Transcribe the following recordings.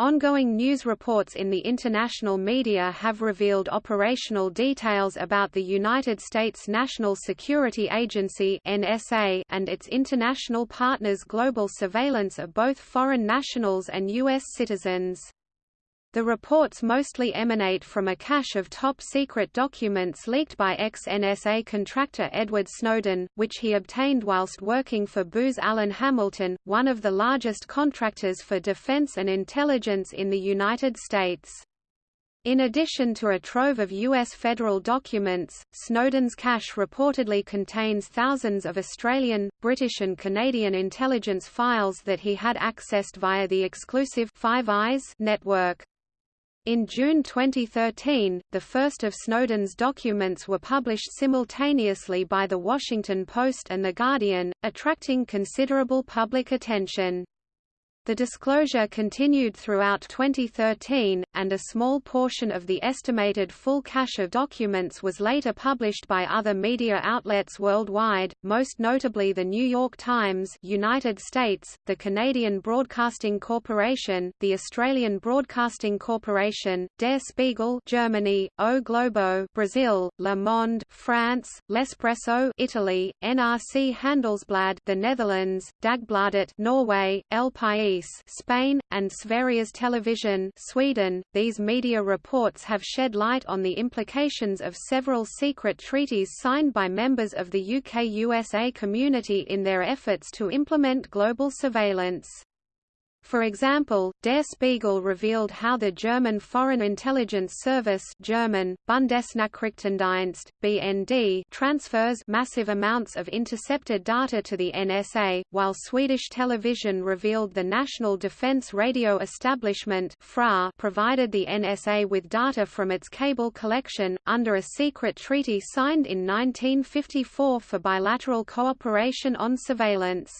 Ongoing news reports in the international media have revealed operational details about the United States National Security Agency (NSA) and its international partners' global surveillance of both foreign nationals and U.S. citizens. The reports mostly emanate from a cache of top-secret documents leaked by ex-NSA contractor Edward Snowden, which he obtained whilst working for Booz Allen Hamilton, one of the largest contractors for defense and intelligence in the United States. In addition to a trove of U.S. federal documents, Snowden's cache reportedly contains thousands of Australian, British and Canadian intelligence files that he had accessed via the exclusive Five Eyes network. In June 2013, the first of Snowden's documents were published simultaneously by The Washington Post and The Guardian, attracting considerable public attention. The disclosure continued throughout 2013, and a small portion of the estimated full cache of documents was later published by other media outlets worldwide, most notably The New York Times United States, the Canadian Broadcasting Corporation, the Australian Broadcasting Corporation, Der Spiegel Germany, O Globo Brazil, Le Monde France, L'Espresso Italy, NRC Handelsblad the Netherlands, Dagbladet Norway, El País Spain, and Sveriges Television Sweden. These media reports have shed light on the implications of several secret treaties signed by members of the UK-USA community in their efforts to implement global surveillance. For example, Der Spiegel revealed how the German Foreign Intelligence Service German, Bundesnachrichtendienst, BND transfers massive amounts of intercepted data to the NSA, while Swedish television revealed the National Defense Radio Establishment FRA provided the NSA with data from its cable collection, under a secret treaty signed in 1954 for bilateral cooperation on surveillance.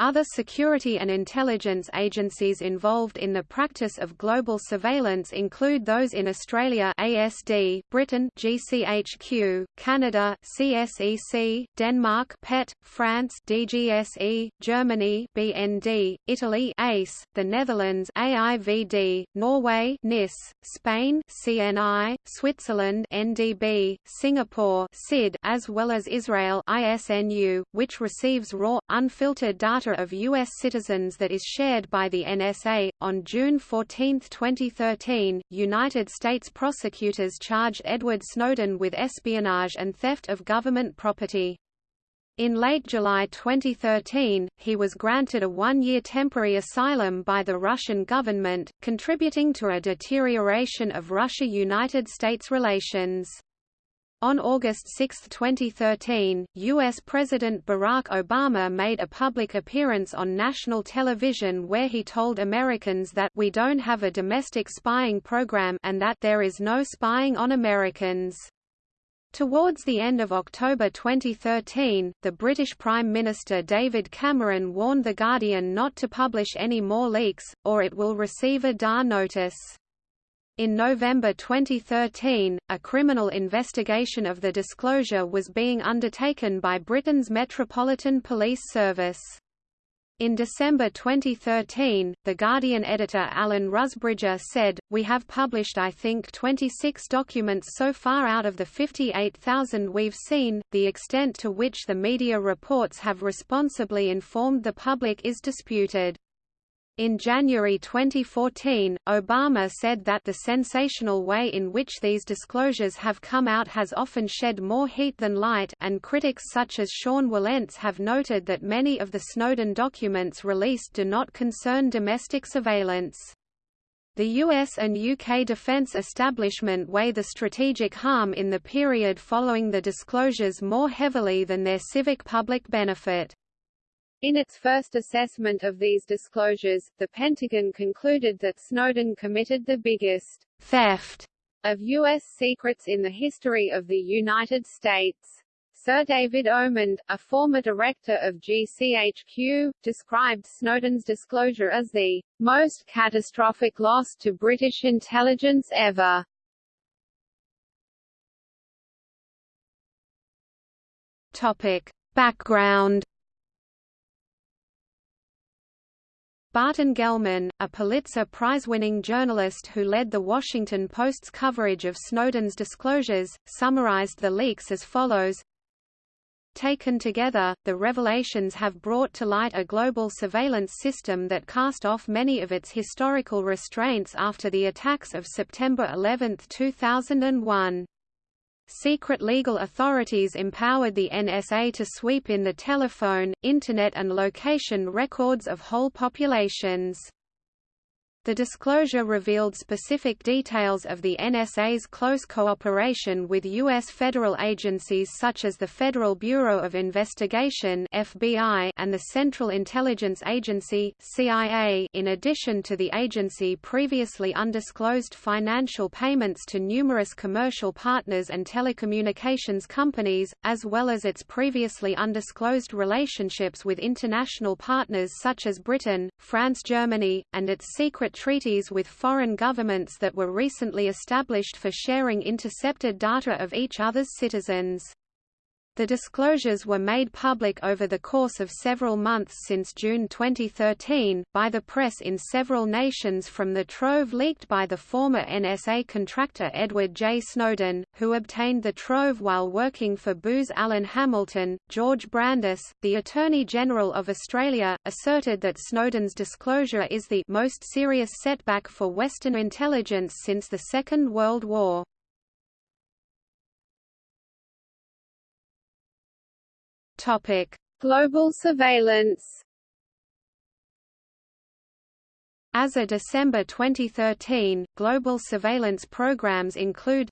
Other security and intelligence agencies involved in the practice of global surveillance include those in Australia ASD, Britain GCHQ, Canada CSEC, Denmark PET, France DGSE, Germany BND, Italy ACE, the Netherlands AIVD, Norway NIS, Spain CNI, Switzerland NDB, Singapore SID, as well as Israel ISNU, which receives raw unfiltered data data of U.S. citizens that is shared by the NSA. On June 14, 2013, United States prosecutors charged Edward Snowden with espionage and theft of government property. In late July 2013, he was granted a one-year temporary asylum by the Russian government, contributing to a deterioration of Russia-United States relations. On August 6, 2013, U.S. President Barack Obama made a public appearance on national television where he told Americans that we don't have a domestic spying program and that there is no spying on Americans. Towards the end of October 2013, the British Prime Minister David Cameron warned The Guardian not to publish any more leaks, or it will receive a DAR notice. In November 2013, a criminal investigation of the disclosure was being undertaken by Britain's Metropolitan Police Service. In December 2013, The Guardian editor Alan Rusbridger said, We have published I think 26 documents so far out of the 58,000 we've seen, the extent to which the media reports have responsibly informed the public is disputed. In January 2014, Obama said that the sensational way in which these disclosures have come out has often shed more heat than light and critics such as Sean Wilentz have noted that many of the Snowden documents released do not concern domestic surveillance. The US and UK defence establishment weigh the strategic harm in the period following the disclosures more heavily than their civic public benefit. In its first assessment of these disclosures, the Pentagon concluded that Snowden committed the biggest theft of U.S. secrets in the history of the United States. Sir David Omand, a former director of GCHQ, described Snowden's disclosure as the most catastrophic loss to British intelligence ever. Topic. Background Barton Gellman, a Pulitzer Prize-winning journalist who led the Washington Post's coverage of Snowden's disclosures, summarized the leaks as follows Taken together, the revelations have brought to light a global surveillance system that cast off many of its historical restraints after the attacks of September 11, 2001. Secret legal authorities empowered the NSA to sweep in the telephone, Internet and location records of whole populations. The disclosure revealed specific details of the NSA's close cooperation with U.S. federal agencies such as the Federal Bureau of Investigation (FBI) and the Central Intelligence Agency (CIA). In addition to the agency previously undisclosed financial payments to numerous commercial partners and telecommunications companies, as well as its previously undisclosed relationships with international partners such as Britain, France, Germany, and its secret treaties with foreign governments that were recently established for sharing intercepted data of each other's citizens. The disclosures were made public over the course of several months since June 2013, by the press in several nations from the trove leaked by the former NSA contractor Edward J. Snowden, who obtained the trove while working for Booz Allen Hamilton. George Brandis, the Attorney General of Australia, asserted that Snowden's disclosure is the most serious setback for Western intelligence since the Second World War. Topic: Global surveillance. As of December 2013, global surveillance programs include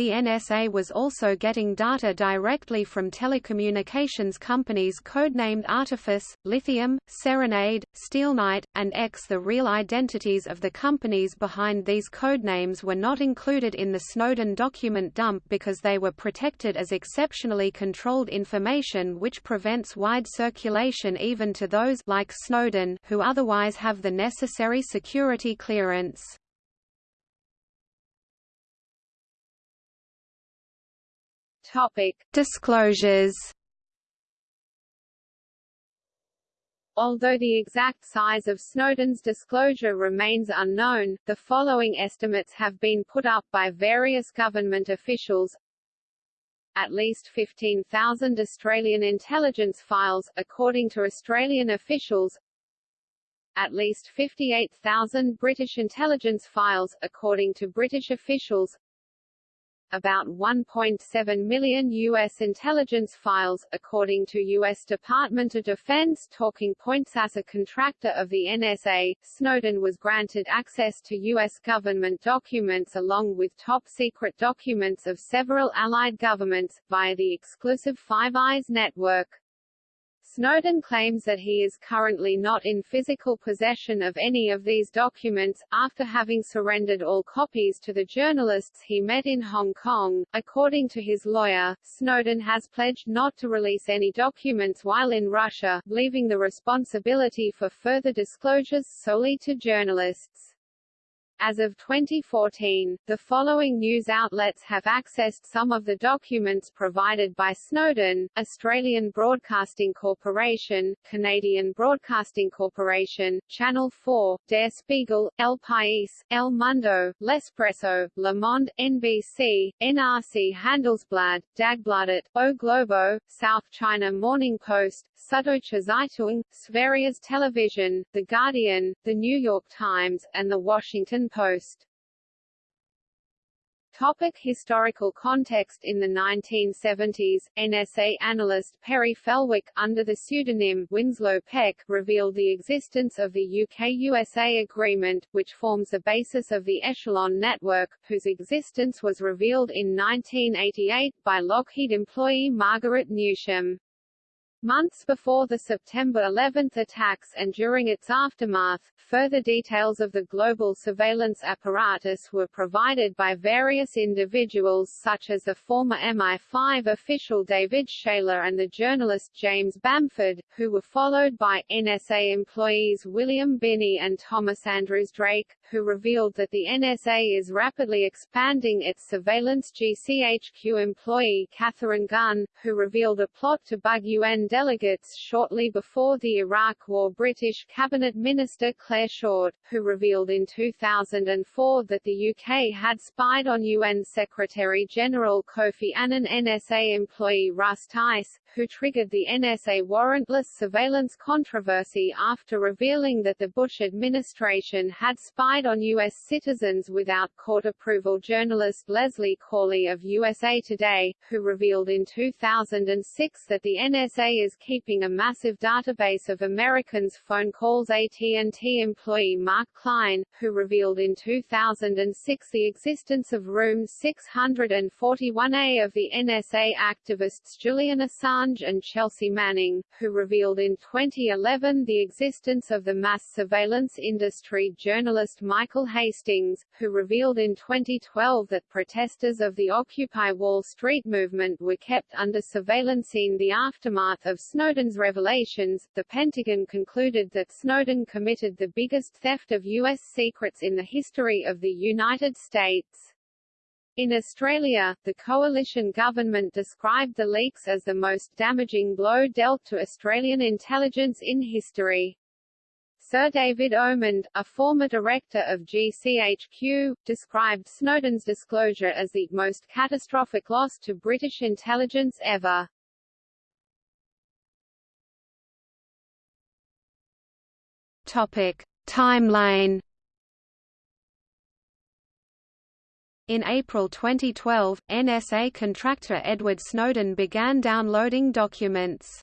the NSA was also getting data directly from telecommunications companies codenamed Artifice, Lithium, Serenade, Steelknight, and X. The real identities of the companies behind these codenames were not included in the Snowden document dump because they were protected as exceptionally controlled information which prevents wide circulation even to those like Snowden who otherwise have the necessary security clearance. Topic: Disclosures. Although the exact size of Snowden's disclosure remains unknown, the following estimates have been put up by various government officials. At least 15,000 Australian intelligence files, according to Australian officials. At least 58,000 British intelligence files, according to British officials about 1.7 million U.S. intelligence files, according to U.S. Department of Defense Talking Points as a contractor of the NSA, Snowden was granted access to U.S. government documents along with top-secret documents of several allied governments, via the exclusive Five Eyes network. Snowden claims that he is currently not in physical possession of any of these documents, after having surrendered all copies to the journalists he met in Hong Kong. According to his lawyer, Snowden has pledged not to release any documents while in Russia, leaving the responsibility for further disclosures solely to journalists. As of 2014, the following news outlets have accessed some of the documents provided by Snowden, Australian Broadcasting Corporation, Canadian Broadcasting Corporation, Channel 4, Der Spiegel, El País, El Mundo, L'Espresso, Le Monde, NBC, NRC Handelsblad, Dagbladet, O Globo, South China Morning Post, Süddeutsche Zeitung, Sveriges Television, The Guardian, The New York Times, and The Washington Post. Topic historical context In the 1970s, NSA analyst Perry Fellwock, under the pseudonym Winslow Peck, revealed the existence of the UK-USA agreement, which forms the basis of the Echelon network, whose existence was revealed in 1988, by Lockheed employee Margaret Newsham. Months before the September 11 attacks and during its aftermath, further details of the global surveillance apparatus were provided by various individuals such as the former MI5 official David Shayler and the journalist James Bamford, who were followed by NSA employees William Binney and Thomas Andrews Drake, who revealed that the NSA is rapidly expanding its surveillance GCHQ employee Katharine Gun, who revealed a plot to bug UN delegates shortly before the Iraq War British Cabinet Minister Clare Short, who revealed in 2004 that the UK had spied on UN Secretary-General Kofi Annan NSA employee Russ Tice, who triggered the NSA warrantless surveillance controversy after revealing that the Bush administration had spied on U.S. citizens without court approval. Journalist Leslie Cauley of USA Today, who revealed in 2006 that the NSA is keeping a massive database of Americans' phone calls. AT&T employee Mark Klein, who revealed in 2006 the existence of Room 641A of the NSA activists Julian Assange and Chelsea Manning, who revealed in 2011 the existence of the mass surveillance industry journalist Michael Hastings, who revealed in 2012 that protesters of the Occupy Wall Street movement were kept under surveillance in the aftermath of Snowden's revelations. The Pentagon concluded that Snowden committed the biggest theft of U.S. secrets in the history of the United States. In Australia, the coalition government described the leaks as the most damaging blow dealt to Australian intelligence in history. Sir David Omand, a former director of GCHQ, described Snowden's disclosure as the most catastrophic loss to British intelligence ever. Topic: Timeline In April 2012, NSA contractor Edward Snowden began downloading documents.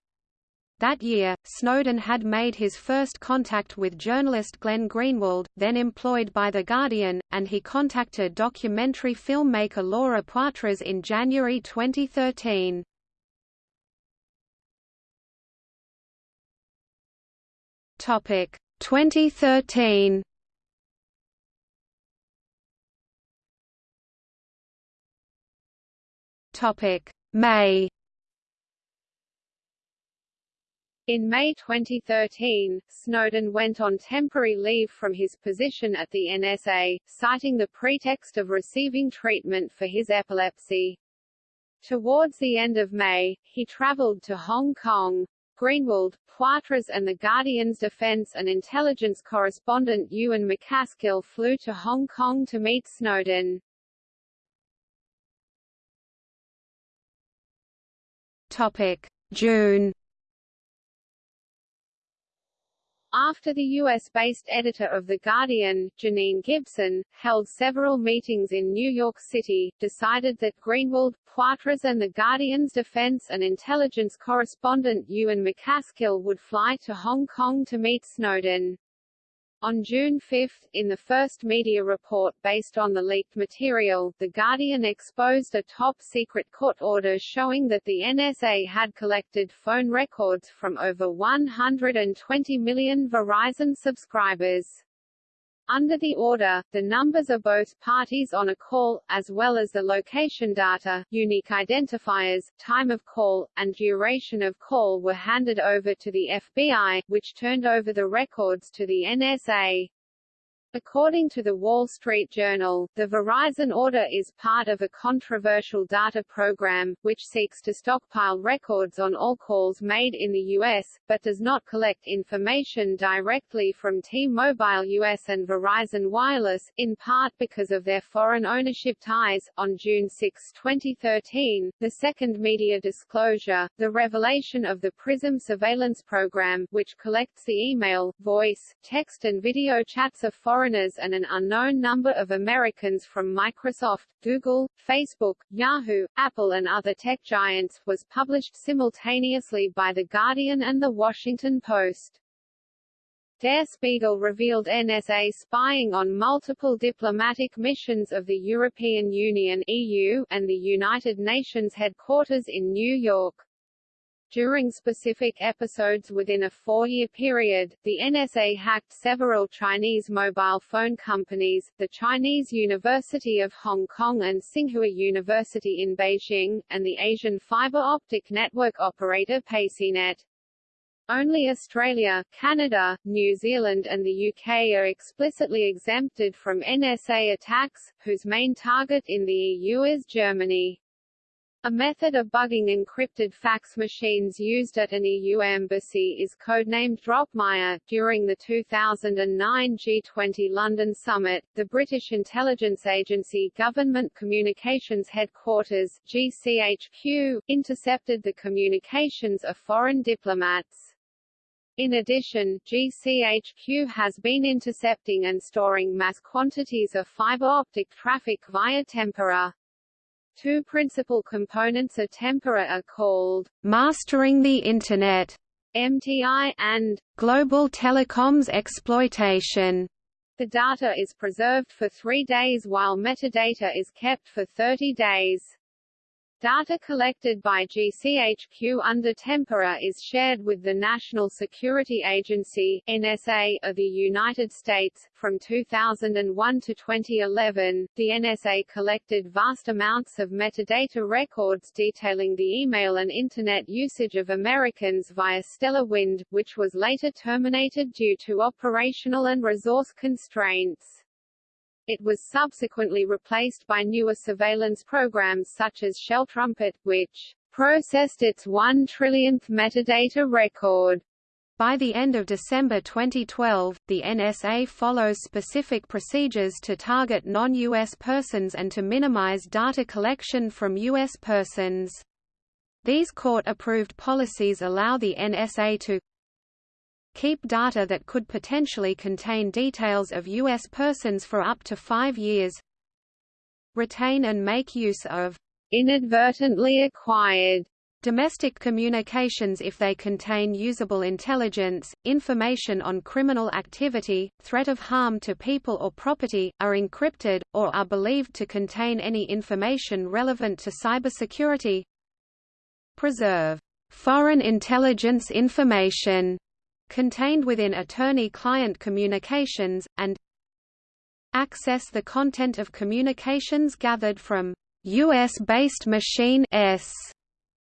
That year, Snowden had made his first contact with journalist Glenn Greenwald, then employed by The Guardian, and he contacted documentary filmmaker Laura Poitras in January 2013. Topic 2013 Topic May In May 2013, Snowden went on temporary leave from his position at the NSA, citing the pretext of receiving treatment for his epilepsy. Towards the end of May, he traveled to Hong Kong. Greenwald, Poitras and The Guardian's defense and intelligence correspondent Ewan MacAskill flew to Hong Kong to meet Snowden. Topic: June. After the U.S.-based editor of The Guardian, Janine Gibson, held several meetings in New York City, decided that Greenwald, Poitras and The Guardian's defense and intelligence correspondent Ewan MacAskill would fly to Hong Kong to meet Snowden. On June 5, in the first media report based on the leaked material, The Guardian exposed a top-secret court order showing that the NSA had collected phone records from over 120 million Verizon subscribers. Under the order, the numbers of both parties on a call, as well as the location data, unique identifiers, time of call, and duration of call were handed over to the FBI, which turned over the records to the NSA. According to the Wall Street Journal, the Verizon order is part of a controversial data program, which seeks to stockpile records on all calls made in the U.S., but does not collect information directly from T-Mobile US and Verizon Wireless, in part because of their foreign ownership ties. On June 6, 2013, the second media disclosure, the revelation of the PRISM surveillance program, which collects the email, voice, text and video chats of foreign foreigners and an unknown number of Americans from Microsoft, Google, Facebook, Yahoo, Apple and other tech giants, was published simultaneously by The Guardian and The Washington Post. Der Spiegel revealed NSA spying on multiple diplomatic missions of the European Union EU and the United Nations headquarters in New York. During specific episodes within a four-year period, the NSA hacked several Chinese mobile phone companies, the Chinese University of Hong Kong and Tsinghua University in Beijing, and the Asian fiber optic network operator Pacnet. Only Australia, Canada, New Zealand and the UK are explicitly exempted from NSA attacks, whose main target in the EU is Germany. A method of bugging encrypted fax machines used at an EU embassy is codenamed Dropmire. During the 2009 G20 London summit, the British intelligence agency Government Communications Headquarters (GCHQ) intercepted the communications of foreign diplomats. In addition, GCHQ has been intercepting and storing mass quantities of fiber optic traffic via Tempora. Two principal components of Tempora are called Mastering the Internet MTI and Global Telecoms Exploitation. The data is preserved for three days while metadata is kept for 30 days. Data collected by GCHQ under Tempora is shared with the National Security Agency (NSA) of the United States. From 2001 to 2011, the NSA collected vast amounts of metadata records detailing the email and internet usage of Americans via Stellar Wind, which was later terminated due to operational and resource constraints. It was subsequently replaced by newer surveillance programs such as Shell Trumpet, which processed its one trillionth metadata record. By the end of December 2012, the NSA follows specific procedures to target non-U.S. persons and to minimize data collection from U.S. persons. These court-approved policies allow the NSA to keep data that could potentially contain details of U.S. persons for up to five years retain and make use of inadvertently acquired domestic communications if they contain usable intelligence, information on criminal activity, threat of harm to people or property, are encrypted, or are believed to contain any information relevant to cybersecurity preserve foreign intelligence information contained within attorney-client communications, and access the content of communications gathered from U.S.-based machine S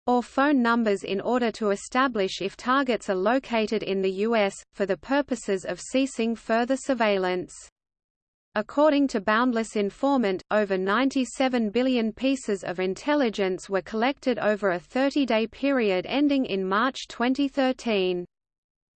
or phone numbers in order to establish if targets are located in the U.S., for the purposes of ceasing further surveillance. According to Boundless Informant, over 97 billion pieces of intelligence were collected over a 30-day period ending in March 2013.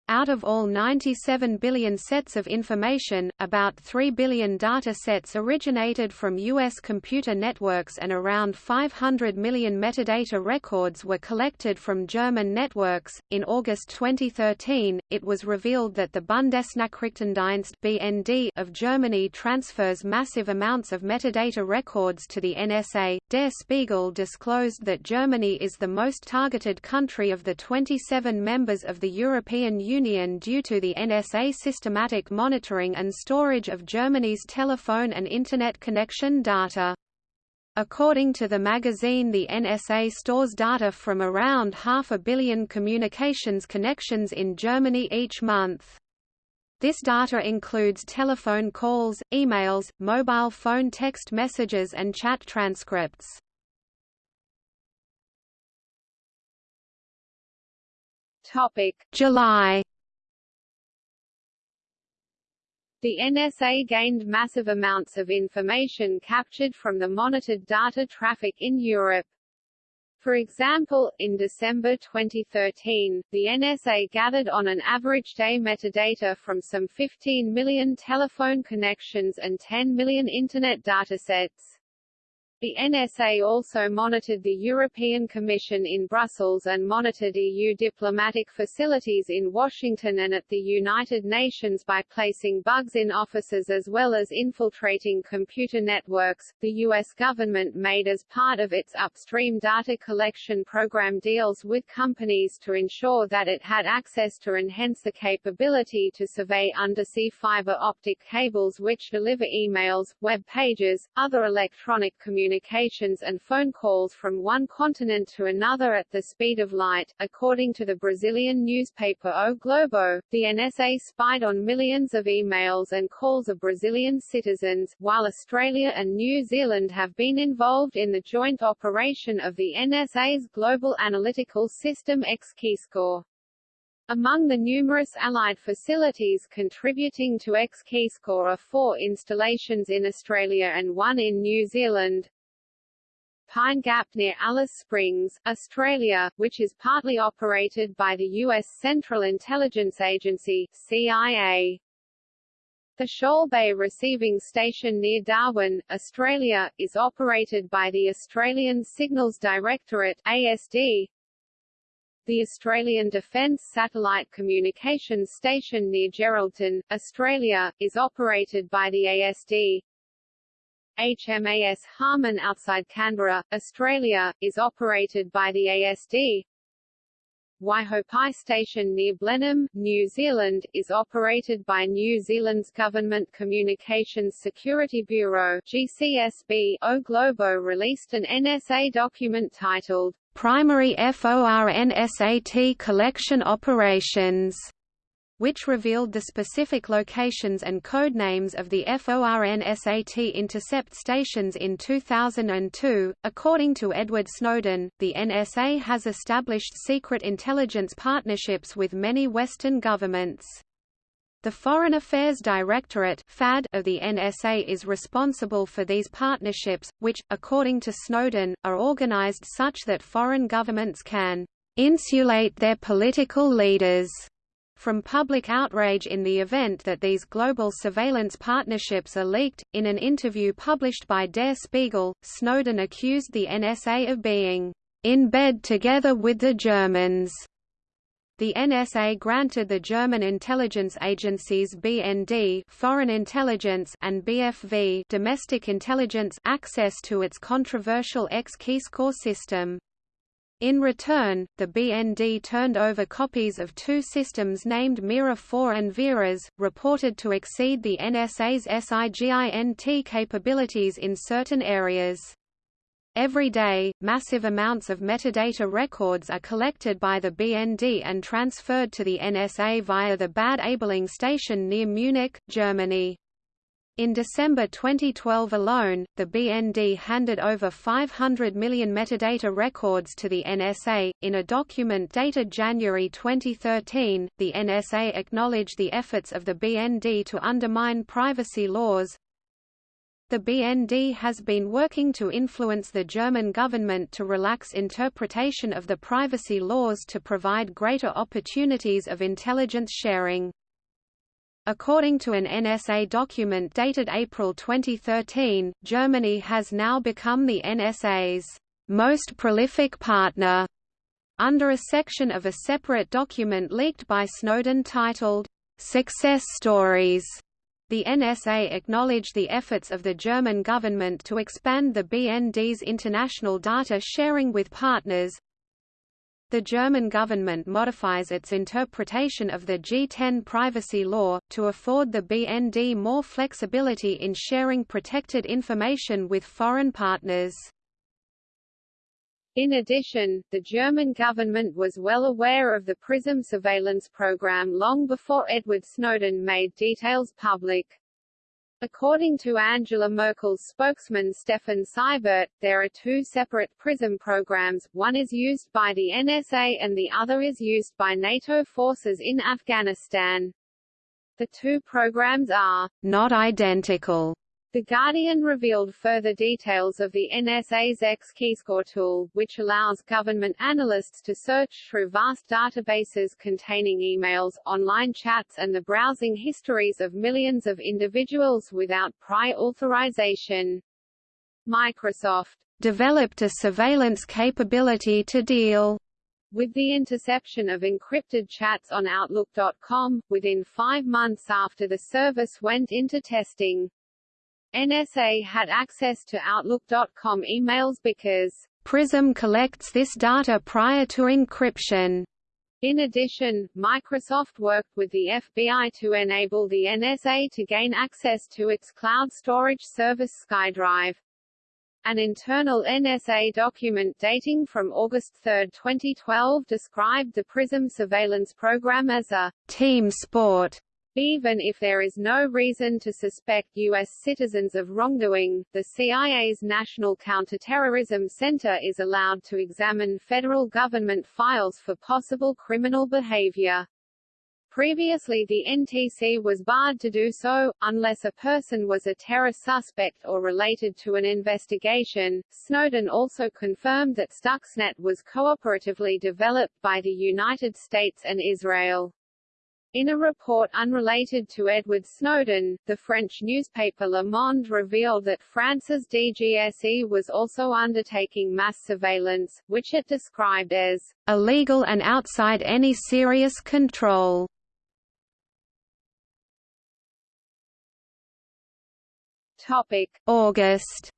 Out of all 97 billion sets of information, about 3 billion data sets originated from U.S. computer networks and around 500 million metadata records were collected from German networks. In August 2013, it was revealed that the Bundesnachrichtendienst (BND) of Germany transfers massive amounts of metadata records to the NSA. Der Spiegel disclosed that Germany is the most targeted country of the 27 members of the European Union Union due to the NSA systematic monitoring and storage of Germany's telephone and Internet connection data. According to the magazine the NSA stores data from around half a billion communications connections in Germany each month. This data includes telephone calls, emails, mobile phone text messages and chat transcripts. Topic July The NSA gained massive amounts of information captured from the monitored data traffic in Europe. For example, in December 2013, the NSA gathered on an average day metadata from some 15 million telephone connections and 10 million Internet datasets. The NSA also monitored the European Commission in Brussels and monitored EU diplomatic facilities in Washington and at the United Nations by placing bugs in offices as well as infiltrating computer networks. The U.S. government made as part of its upstream data collection program deals with companies to ensure that it had access to enhance the capability to survey undersea fiber optic cables which deliver emails, web pages, other electronic communications communications and phone calls from one continent to another at the speed of light. According to the Brazilian newspaper O Globo, the NSA spied on millions of emails and calls of Brazilian citizens, while Australia and New Zealand have been involved in the joint operation of the NSA's Global Analytical System X-Keyscore. Among the numerous Allied facilities contributing to X-Keyscore are four installations in Australia and one in New Zealand. Pine Gap near Alice Springs, Australia, which is partly operated by the U.S. Central Intelligence Agency CIA. The Shoal Bay Receiving Station near Darwin, Australia, is operated by the Australian Signals Directorate ASD, the Australian Defence Satellite Communications Station near Geraldton, Australia, is operated by the ASD. HMAS Harman outside Canberra, Australia, is operated by the ASD. Waihopai Station near Blenheim, New Zealand, is operated by New Zealand's Government Communications Security Bureau GCSB. O Globo released an NSA document titled primary FORNSAT collection operations, which revealed the specific locations and code names of the FORNSAT intercept stations in 2002. According to Edward Snowden, the NSA has established secret intelligence partnerships with many Western governments. The Foreign Affairs Directorate FAD of the NSA is responsible for these partnerships, which, according to Snowden, are organized such that foreign governments can insulate their political leaders from public outrage in the event that these global surveillance partnerships are leaked. In an interview published by Der Spiegel, Snowden accused the NSA of being in bed together with the Germans the NSA granted the German intelligence agencies BND foreign intelligence and BFV domestic intelligence access to its controversial X-Keyscore system. In return, the BND turned over copies of two systems named Mira 4 and Verax, reported to exceed the NSA's SIGINT capabilities in certain areas. Every day, massive amounts of metadata records are collected by the BND and transferred to the NSA via the Bad Aibling station near Munich, Germany. In December 2012 alone, the BND handed over 500 million metadata records to the NSA. In a document dated January 2013, the NSA acknowledged the efforts of the BND to undermine privacy laws, the BND has been working to influence the German government to relax interpretation of the privacy laws to provide greater opportunities of intelligence sharing. According to an NSA document dated April 2013, Germany has now become the NSA's most prolific partner under a section of a separate document leaked by Snowden titled, Success Stories. The NSA acknowledged the efforts of the German government to expand the BND's international data sharing with partners. The German government modifies its interpretation of the G10 privacy law, to afford the BND more flexibility in sharing protected information with foreign partners. In addition, the German government was well aware of the PRISM surveillance program long before Edward Snowden made details public. According to Angela Merkel's spokesman Steffen Seibert, there are two separate PRISM programs, one is used by the NSA and the other is used by NATO forces in Afghanistan. The two programs are not identical the Guardian revealed further details of the NSA's X-Keyscore tool, which allows government analysts to search through vast databases containing emails, online chats and the browsing histories of millions of individuals without prior authorization. Microsoft developed a surveillance capability to deal with the interception of encrypted chats on Outlook.com, within five months after the service went into testing. NSA had access to Outlook.com emails because PRISM collects this data prior to encryption. In addition, Microsoft worked with the FBI to enable the NSA to gain access to its cloud storage service SkyDrive. An internal NSA document dating from August 3, 2012 described the PRISM surveillance program as a team sport even if there is no reason to suspect U.S. citizens of wrongdoing, the CIA's National Counterterrorism Center is allowed to examine federal government files for possible criminal behavior. Previously the NTC was barred to do so, unless a person was a terror suspect or related to an investigation. Snowden also confirmed that Stuxnet was cooperatively developed by the United States and Israel. In a report unrelated to Edward Snowden, the French newspaper Le Monde revealed that France's DGSE was also undertaking mass surveillance, which it described as illegal and outside any serious control. August.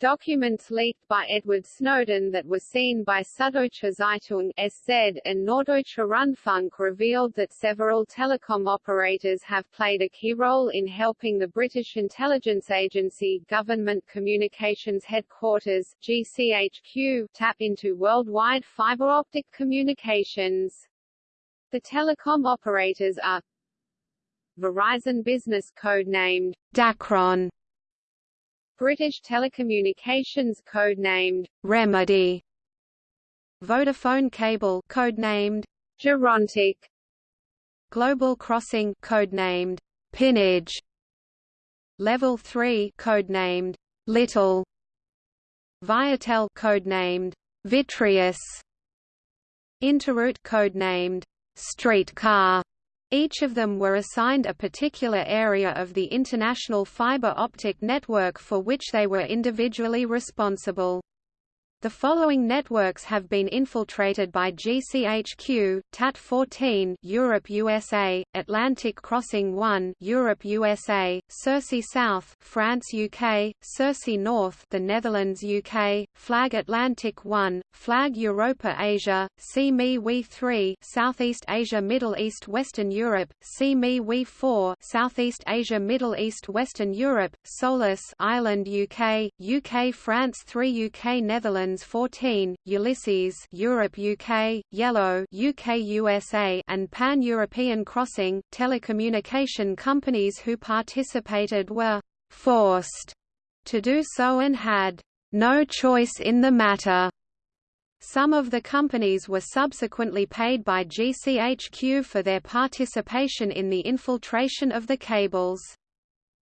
Documents leaked by Edward Snowden that were seen by Süddeutsche Zeitung (SZ) and Norddeutsche Rundfunk revealed that several telecom operators have played a key role in helping the British intelligence agency Government Communications Headquarters (GCHQ) tap into worldwide fiber optic communications. The telecom operators are Verizon Business code-named Dacron, British Telecommunications code-named Remedy, Vodafone Cable code-named Gerontic, Global Crossing code-named Pinnage, Level 3 code-named Little, Viatel code-named Vitreous, Interroute code-named Streetcar, each of them were assigned a particular area of the international fiber optic network for which they were individually responsible. The following networks have been infiltrated by GCHQ: TAT14 Europe USA, Atlantic Crossing 1 Europe USA, Circe South France UK, Circe North the Netherlands UK, Flag Atlantic 1, Flag Europa Asia, SEA-ME-WE 3 Southeast Asia Middle East Western Europe, SEA-ME-WE 4 Southeast Asia Middle East Western Europe, Solas Ireland UK, UK France 3 UK Netherlands 14, Ulysses Europe UK, Yellow UK USA and Pan-European Crossing. Telecommunication companies who participated were forced to do so and had no choice in the matter. Some of the companies were subsequently paid by GCHQ for their participation in the infiltration of the cables.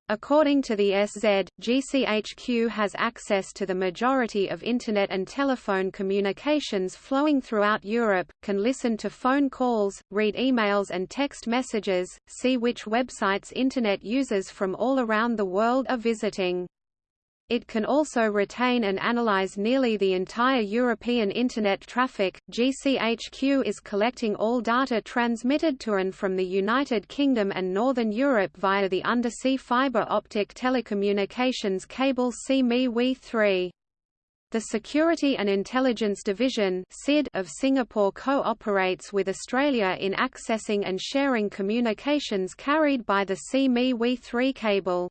According to the SZ, GCHQ has access to the majority of Internet and telephone communications flowing throughout Europe, can listen to phone calls, read emails and text messages, see which websites Internet users from all around the world are visiting. It can also retain and analyze nearly the entire European Internet traffic. GCHQ is collecting all data transmitted to and from the United Kingdom and Northern Europe via the undersea fiber optic telecommunications cable SEA-ME-WE 3 The Security and Intelligence Division of Singapore co-operates with Australia in accessing and sharing communications carried by the SEA-ME-WE 3 cable.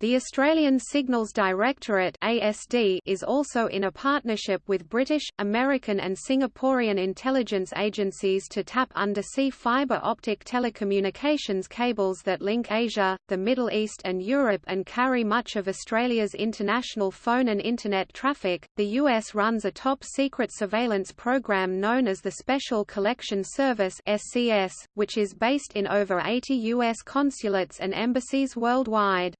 The Australian Signals Directorate ASD is also in a partnership with British, American and Singaporean intelligence agencies to tap undersea fibre optic telecommunications cables that link Asia, the Middle East and Europe and carry much of Australia's international phone and Internet traffic. The US runs a top-secret surveillance program known as the Special Collection Service SCS, which is based in over 80 US consulates and embassies worldwide.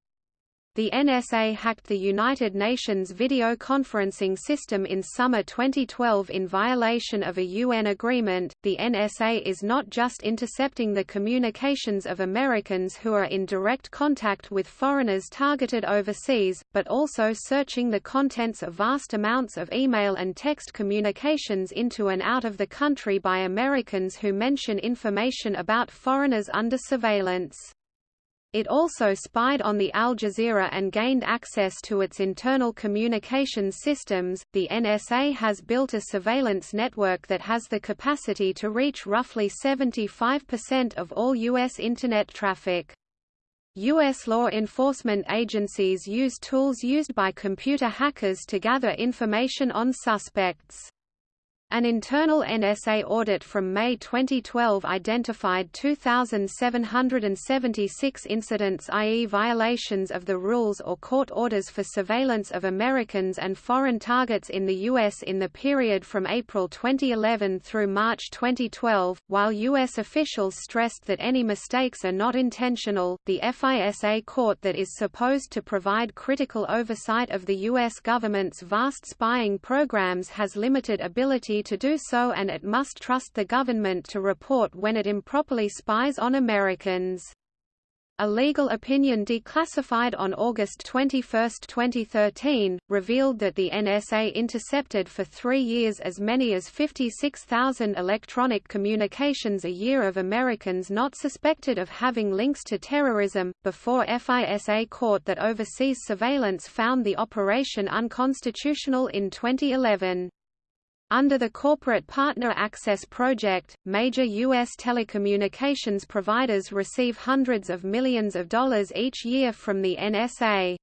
The NSA hacked the United Nations video conferencing system in summer 2012 in violation of a UN agreement. The NSA is not just intercepting the communications of Americans who are in direct contact with foreigners targeted overseas, but also searching the contents of vast amounts of email and text communications into and out of the country by Americans who mention information about foreigners under surveillance. It also spied on the Al Jazeera and gained access to its internal communications systems. The NSA has built a surveillance network that has the capacity to reach roughly 75% of all U.S. Internet traffic. U.S. law enforcement agencies use tools used by computer hackers to gather information on suspects. An internal NSA audit from May 2012 identified 2,776 incidents i.e. violations of the rules or court orders for surveillance of Americans and foreign targets in the U.S. in the period from April 2011 through March 2012. While U.S. officials stressed that any mistakes are not intentional, the FISA court that is supposed to provide critical oversight of the U.S. government's vast spying programs has limited ability to do so and it must trust the government to report when it improperly spies on Americans. A legal opinion declassified on August 21, 2013, revealed that the NSA intercepted for three years as many as 56,000 electronic communications a year of Americans not suspected of having links to terrorism, before FISA court that oversees surveillance found the operation unconstitutional in 2011. Under the Corporate Partner Access Project, major U.S. telecommunications providers receive hundreds of millions of dollars each year from the NSA.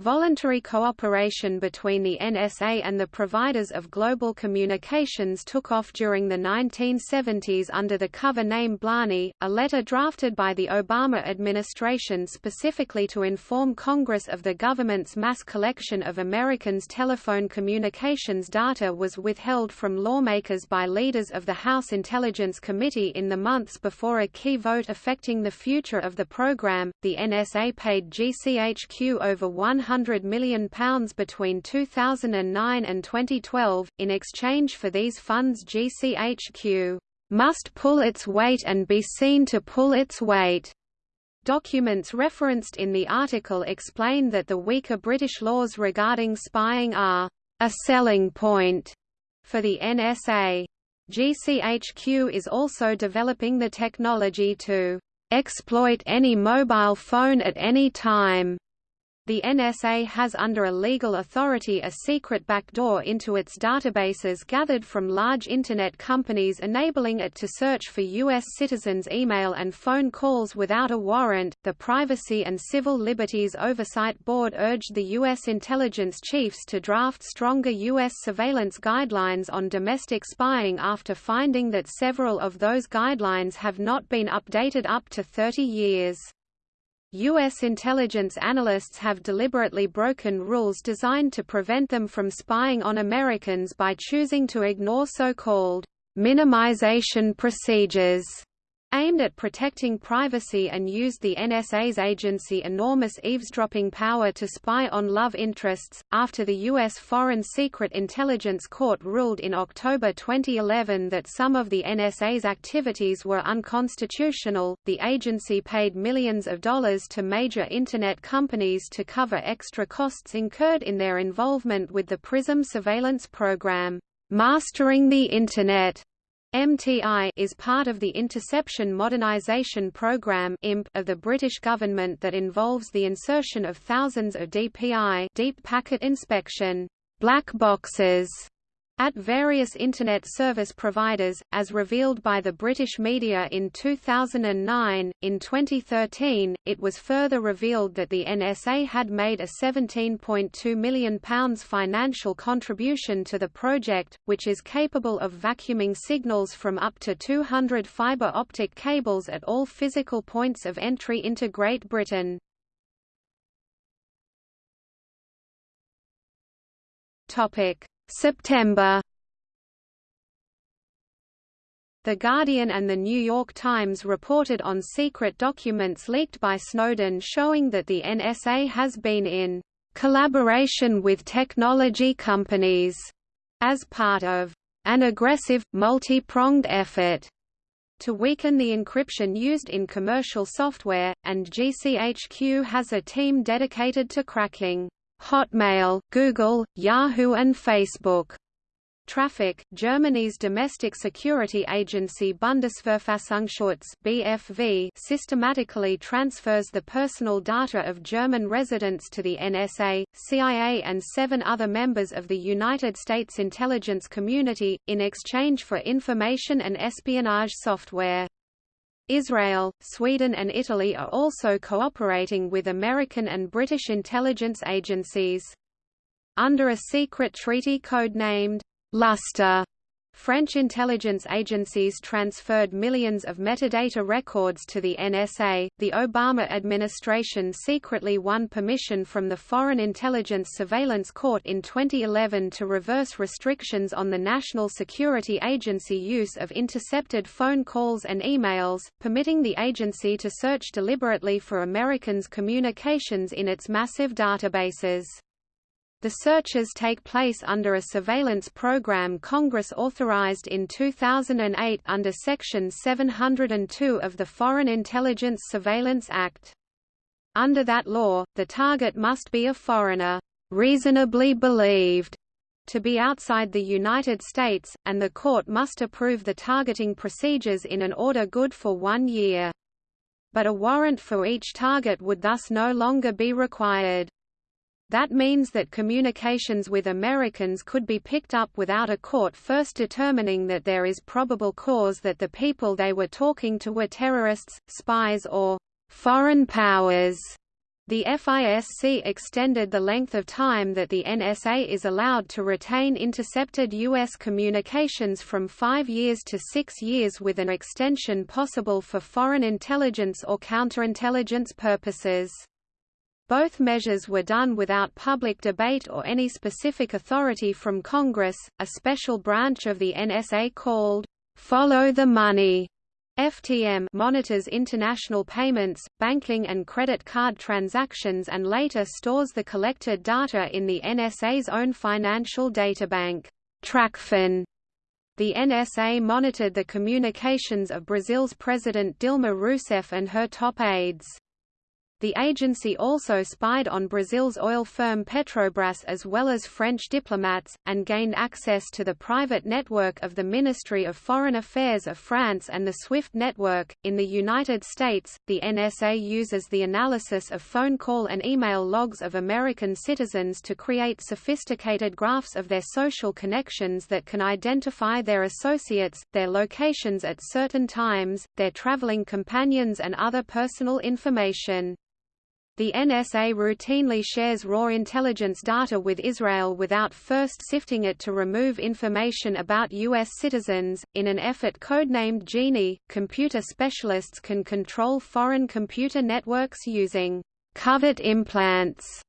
Voluntary cooperation between the NSA and the providers of global communications took off during the 1970s under the cover name Blarney, a letter drafted by the Obama administration specifically to inform Congress of the government's mass collection of Americans' telephone communications data was withheld from lawmakers by leaders of the House Intelligence Committee in the months before a key vote affecting the future of the program. The NSA paid GCHQ over 100 £100 million between 2009 and 2012. In exchange for these funds, GCHQ must pull its weight and be seen to pull its weight. Documents referenced in the article explain that the weaker British laws regarding spying are a selling point for the NSA. GCHQ is also developing the technology to exploit any mobile phone at any time the NSA has under a legal authority a secret backdoor into its databases gathered from large Internet companies enabling it to search for U.S. citizens' email and phone calls without a warrant. The Privacy and Civil Liberties Oversight Board urged the U.S. intelligence chiefs to draft stronger U.S. surveillance guidelines on domestic spying after finding that several of those guidelines have not been updated up to 30 years. U.S. intelligence analysts have deliberately broken rules designed to prevent them from spying on Americans by choosing to ignore so-called minimization procedures aimed at protecting privacy and used the NSA's agency enormous eavesdropping power to spy on love interests. After the U.S. Foreign Secret Intelligence Court ruled in October 2011 that some of the NSA's activities were unconstitutional, the agency paid millions of dollars to major Internet companies to cover extra costs incurred in their involvement with the PRISM surveillance program. Mastering the Internet MTI is part of the Interception Modernisation Programme of the British government that involves the insertion of thousands of DPI deep packet inspection black boxes at various Internet service providers, as revealed by the British media in 2009. In 2013, it was further revealed that the NSA had made a £17.2 million financial contribution to the project, which is capable of vacuuming signals from up to 200 fibre optic cables at all physical points of entry into Great Britain. Topic September. The Guardian and The New York Times reported on secret documents leaked by Snowden showing that the NSA has been in collaboration with technology companies as part of an aggressive, multi-pronged effort to weaken the encryption used in commercial software, and GCHQ has a team dedicated to cracking Hotmail, Google, Yahoo and Facebook. Traffic, Germany's domestic security agency Bundesverfassungsschutz BFV systematically transfers the personal data of German residents to the NSA, CIA and seven other members of the United States intelligence community, in exchange for information and espionage software. Israel, Sweden and Italy are also cooperating with American and British intelligence agencies. Under a secret treaty codenamed Lustre, French intelligence agencies transferred millions of metadata records to the NSA. The Obama administration secretly won permission from the Foreign Intelligence Surveillance Court in 2011 to reverse restrictions on the National Security Agency use of intercepted phone calls and emails, permitting the agency to search deliberately for Americans' communications in its massive databases. The searches take place under a surveillance program Congress authorized in 2008 under Section 702 of the Foreign Intelligence Surveillance Act. Under that law, the target must be a foreigner, reasonably believed to be outside the United States, and the court must approve the targeting procedures in an order good for one year. But a warrant for each target would thus no longer be required. That means that communications with Americans could be picked up without a court first determining that there is probable cause that the people they were talking to were terrorists, spies or foreign powers. The FISC extended the length of time that the NSA is allowed to retain intercepted U.S. communications from five years to six years with an extension possible for foreign intelligence or counterintelligence purposes. Both measures were done without public debate or any specific authority from Congress. A special branch of the NSA called Follow the Money FTM monitors international payments, banking and credit card transactions and later stores the collected data in the NSA's own financial databank, TracFin. The NSA monitored the communications of Brazil's President Dilma Rousseff and her top aides. The agency also spied on Brazil's oil firm Petrobras as well as French diplomats, and gained access to the private network of the Ministry of Foreign Affairs of France and the SWIFT network. In the United States, the NSA uses the analysis of phone call and email logs of American citizens to create sophisticated graphs of their social connections that can identify their associates, their locations at certain times, their traveling companions and other personal information. The NSA routinely shares raw intelligence data with Israel without first sifting it to remove information about U.S. citizens. In an effort codenamed Genie, computer specialists can control foreign computer networks using covert implants,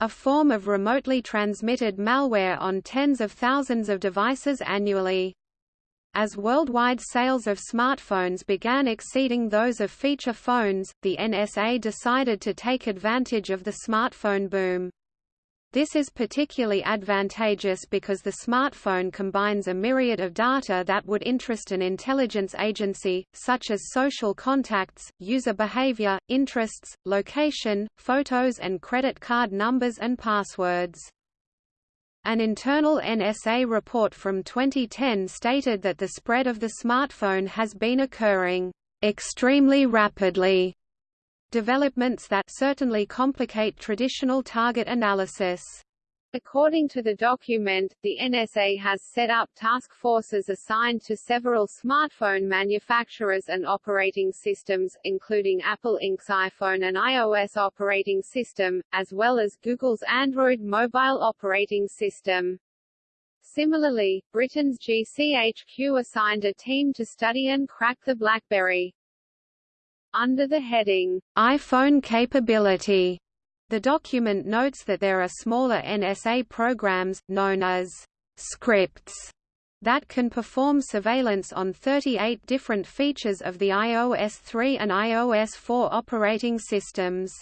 a form of remotely transmitted malware on tens of thousands of devices annually. As worldwide sales of smartphones began exceeding those of feature phones, the NSA decided to take advantage of the smartphone boom. This is particularly advantageous because the smartphone combines a myriad of data that would interest an intelligence agency, such as social contacts, user behavior, interests, location, photos and credit card numbers and passwords. An internal NSA report from 2010 stated that the spread of the smartphone has been occurring extremely rapidly. Developments that certainly complicate traditional target analysis. According to the document, the NSA has set up task forces assigned to several smartphone manufacturers and operating systems, including Apple Inc.'s iPhone and iOS operating system, as well as Google's Android mobile operating system. Similarly, Britain's GCHQ assigned a team to study and crack the BlackBerry. Under the heading, iPhone capability, the document notes that there are smaller NSA programs, known as scripts, that can perform surveillance on 38 different features of the iOS 3 and iOS 4 operating systems.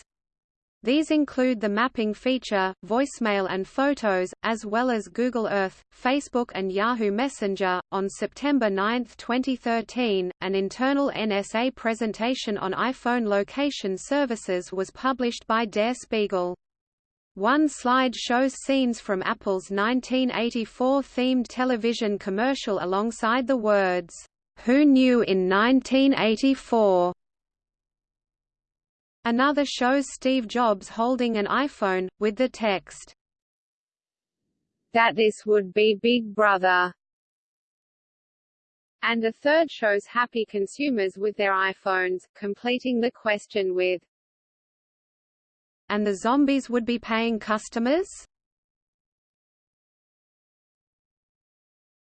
These include the mapping feature, voicemail and photos, as well as Google Earth, Facebook and Yahoo Messenger. On September 9, 2013, an internal NSA presentation on iPhone location services was published by Der Spiegel. One slide shows scenes from Apple's 1984 themed television commercial alongside the words, "Who knew in 1984?" Another shows Steve Jobs holding an iPhone, with the text, That this would be Big Brother. And a third shows happy consumers with their iPhones, completing the question with, And the zombies would be paying customers?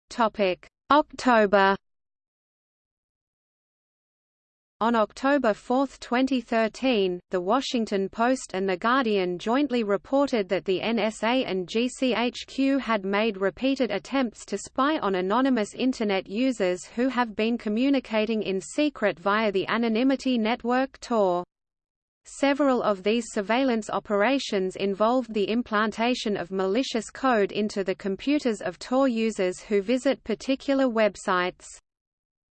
Topic. October on October 4, 2013, The Washington Post and The Guardian jointly reported that the NSA and GCHQ had made repeated attempts to spy on anonymous Internet users who have been communicating in secret via the anonymity network Tor. Several of these surveillance operations involved the implantation of malicious code into the computers of Tor users who visit particular websites.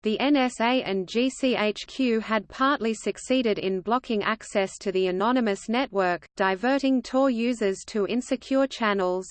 The NSA and GCHQ had partly succeeded in blocking access to the anonymous network, diverting Tor users to insecure channels.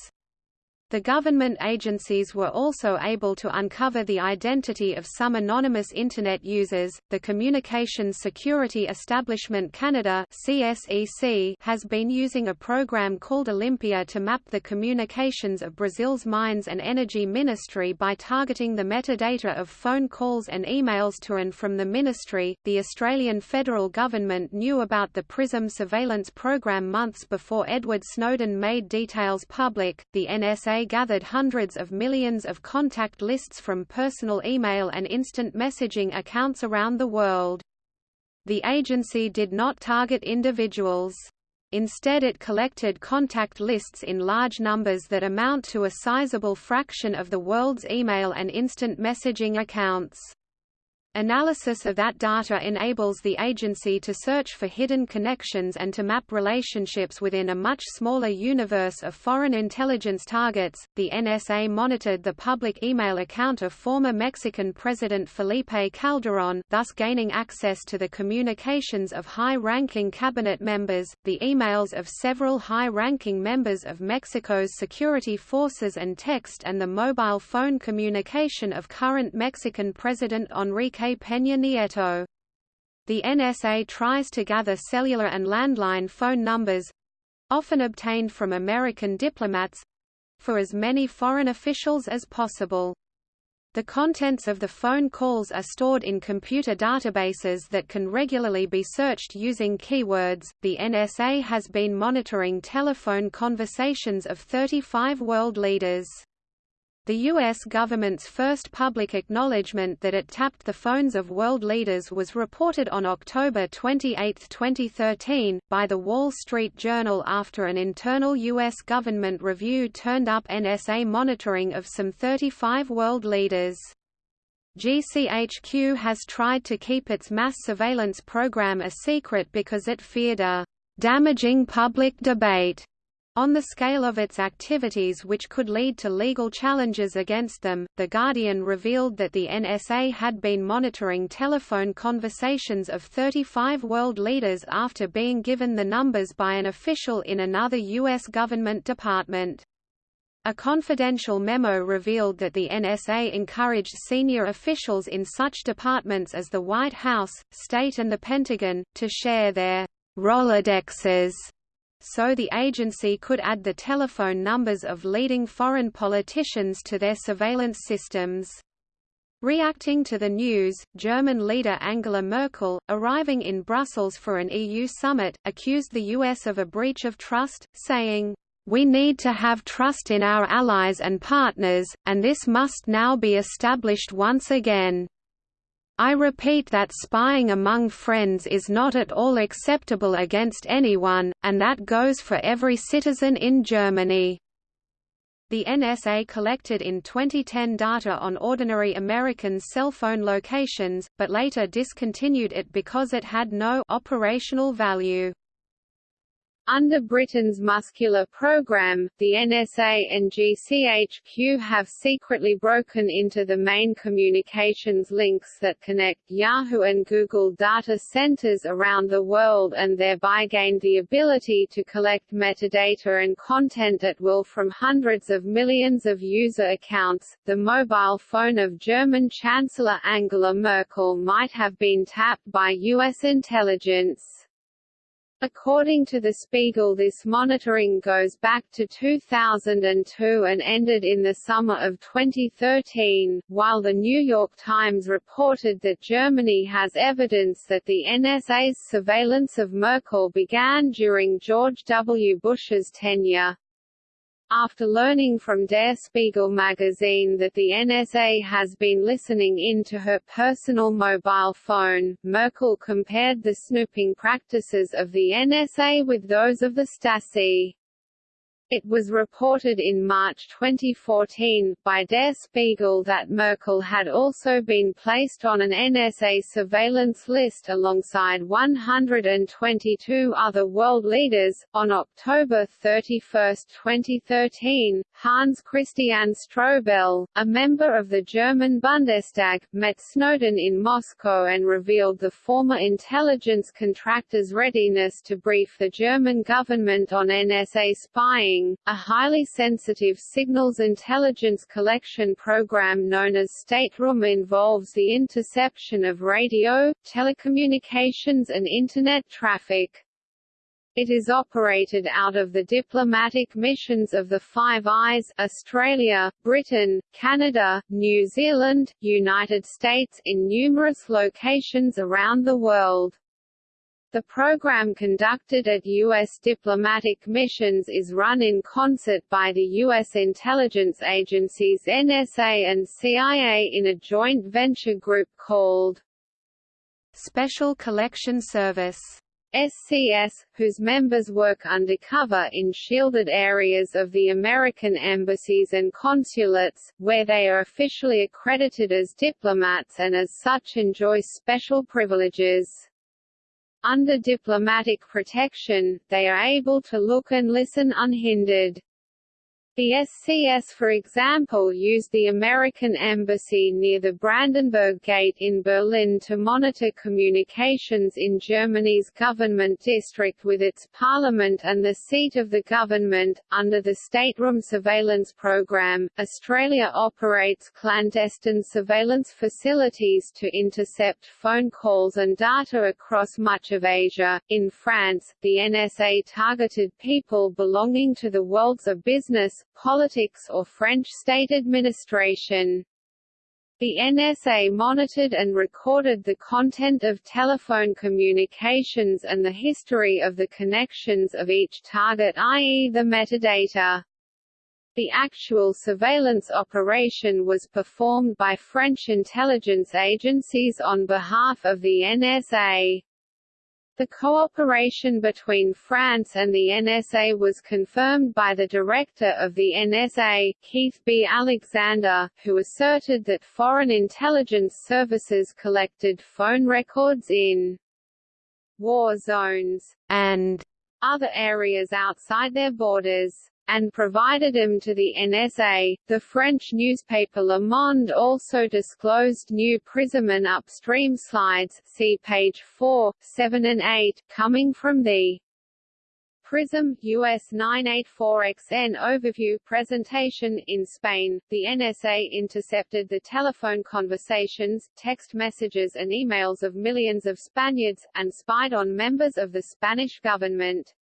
The government agencies were also able to uncover the identity of some anonymous Internet users. The Communications Security Establishment Canada (CSEC) has been using a program called Olympia to map the communications of Brazil's Mines and Energy Ministry by targeting the metadata of phone calls and emails to and from the ministry. The Australian federal government knew about the PRISM surveillance program months before Edward Snowden made details public. The NSA gathered hundreds of millions of contact lists from personal email and instant messaging accounts around the world. The agency did not target individuals. Instead it collected contact lists in large numbers that amount to a sizable fraction of the world's email and instant messaging accounts. Analysis of that data enables the agency to search for hidden connections and to map relationships within a much smaller universe of foreign intelligence targets. The NSA monitored the public email account of former Mexican President Felipe Calderón, thus gaining access to the communications of high ranking cabinet members, the emails of several high ranking members of Mexico's security forces, and text and the mobile phone communication of current Mexican President Enrique Peña Nieto. The NSA tries to gather cellular and landline phone numbers—often obtained from American diplomats—for as many foreign officials as possible. The contents of the phone calls are stored in computer databases that can regularly be searched using keywords. The NSA has been monitoring telephone conversations of 35 world leaders. The U.S. government's first public acknowledgement that it tapped the phones of world leaders was reported on October 28, 2013, by The Wall Street Journal after an internal U.S. government review turned up NSA monitoring of some 35 world leaders. GCHQ has tried to keep its mass surveillance program a secret because it feared a damaging public debate on the scale of its activities which could lead to legal challenges against them, The Guardian revealed that the NSA had been monitoring telephone conversations of 35 world leaders after being given the numbers by an official in another U.S. government department. A confidential memo revealed that the NSA encouraged senior officials in such departments as the White House, State and the Pentagon, to share their Rolodexes so the agency could add the telephone numbers of leading foreign politicians to their surveillance systems. Reacting to the news, German leader Angela Merkel, arriving in Brussels for an EU summit, accused the US of a breach of trust, saying, "We need to have trust in our allies and partners, and this must now be established once again." I repeat that spying among friends is not at all acceptable against anyone, and that goes for every citizen in Germany. The NSA collected in 2010 data on ordinary Americans' cell phone locations, but later discontinued it because it had no operational value. Under Britain's muscular program, the NSA and GCHQ have secretly broken into the main communications links that connect Yahoo and Google data centers around the world and thereby gained the ability to collect metadata and content at will from hundreds of millions of user accounts. The mobile phone of German Chancellor Angela Merkel might have been tapped by U.S. intelligence. According to The Spiegel this monitoring goes back to 2002 and ended in the summer of 2013, while The New York Times reported that Germany has evidence that the NSA's surveillance of Merkel began during George W. Bush's tenure. After learning from Der Spiegel magazine that the NSA has been listening in to her personal mobile phone, Merkel compared the snooping practices of the NSA with those of the Stasi. It was reported in March 2014, by Der Spiegel that Merkel had also been placed on an NSA surveillance list alongside 122 other world leaders. On October 31, 2013, Hans Christian Strobel, a member of the German Bundestag, met Snowden in Moscow and revealed the former intelligence contractor's readiness to brief the German government on NSA spying a highly sensitive signals intelligence collection program known as Stateroom involves the interception of radio, telecommunications and Internet traffic. It is operated out of the diplomatic missions of the Five Eyes Australia, Britain, Canada, New Zealand, United States in numerous locations around the world. The program conducted at U.S. diplomatic missions is run in concert by the U.S. intelligence agencies NSA and CIA in a joint venture group called Special Collection Service SCS, whose members work undercover in shielded areas of the American embassies and consulates, where they are officially accredited as diplomats and as such enjoy special privileges. Under diplomatic protection, they are able to look and listen unhindered. The SCS for example used the American embassy near the Brandenburg Gate in Berlin to monitor communications in Germany's government district with its parliament and the seat of the government. Under the Stateroom surveillance program, Australia operates clandestine surveillance facilities to intercept phone calls and data across much of Asia. In France, the NSA targeted people belonging to the worlds of business, politics or French state administration. The NSA monitored and recorded the content of telephone communications and the history of the connections of each target i.e. the metadata. The actual surveillance operation was performed by French intelligence agencies on behalf of the NSA. The cooperation between France and the NSA was confirmed by the director of the NSA, Keith B. Alexander, who asserted that foreign intelligence services collected phone records in war zones and other areas outside their borders and provided them to the NSA. The French newspaper Le Monde also disclosed new PRISM and upstream slides see page 4, 7 and 8, coming from the PRISM US 984XN overview presentation in Spain. The NSA intercepted the telephone conversations, text messages and emails of millions of Spaniards, and spied on members of the Spanish government.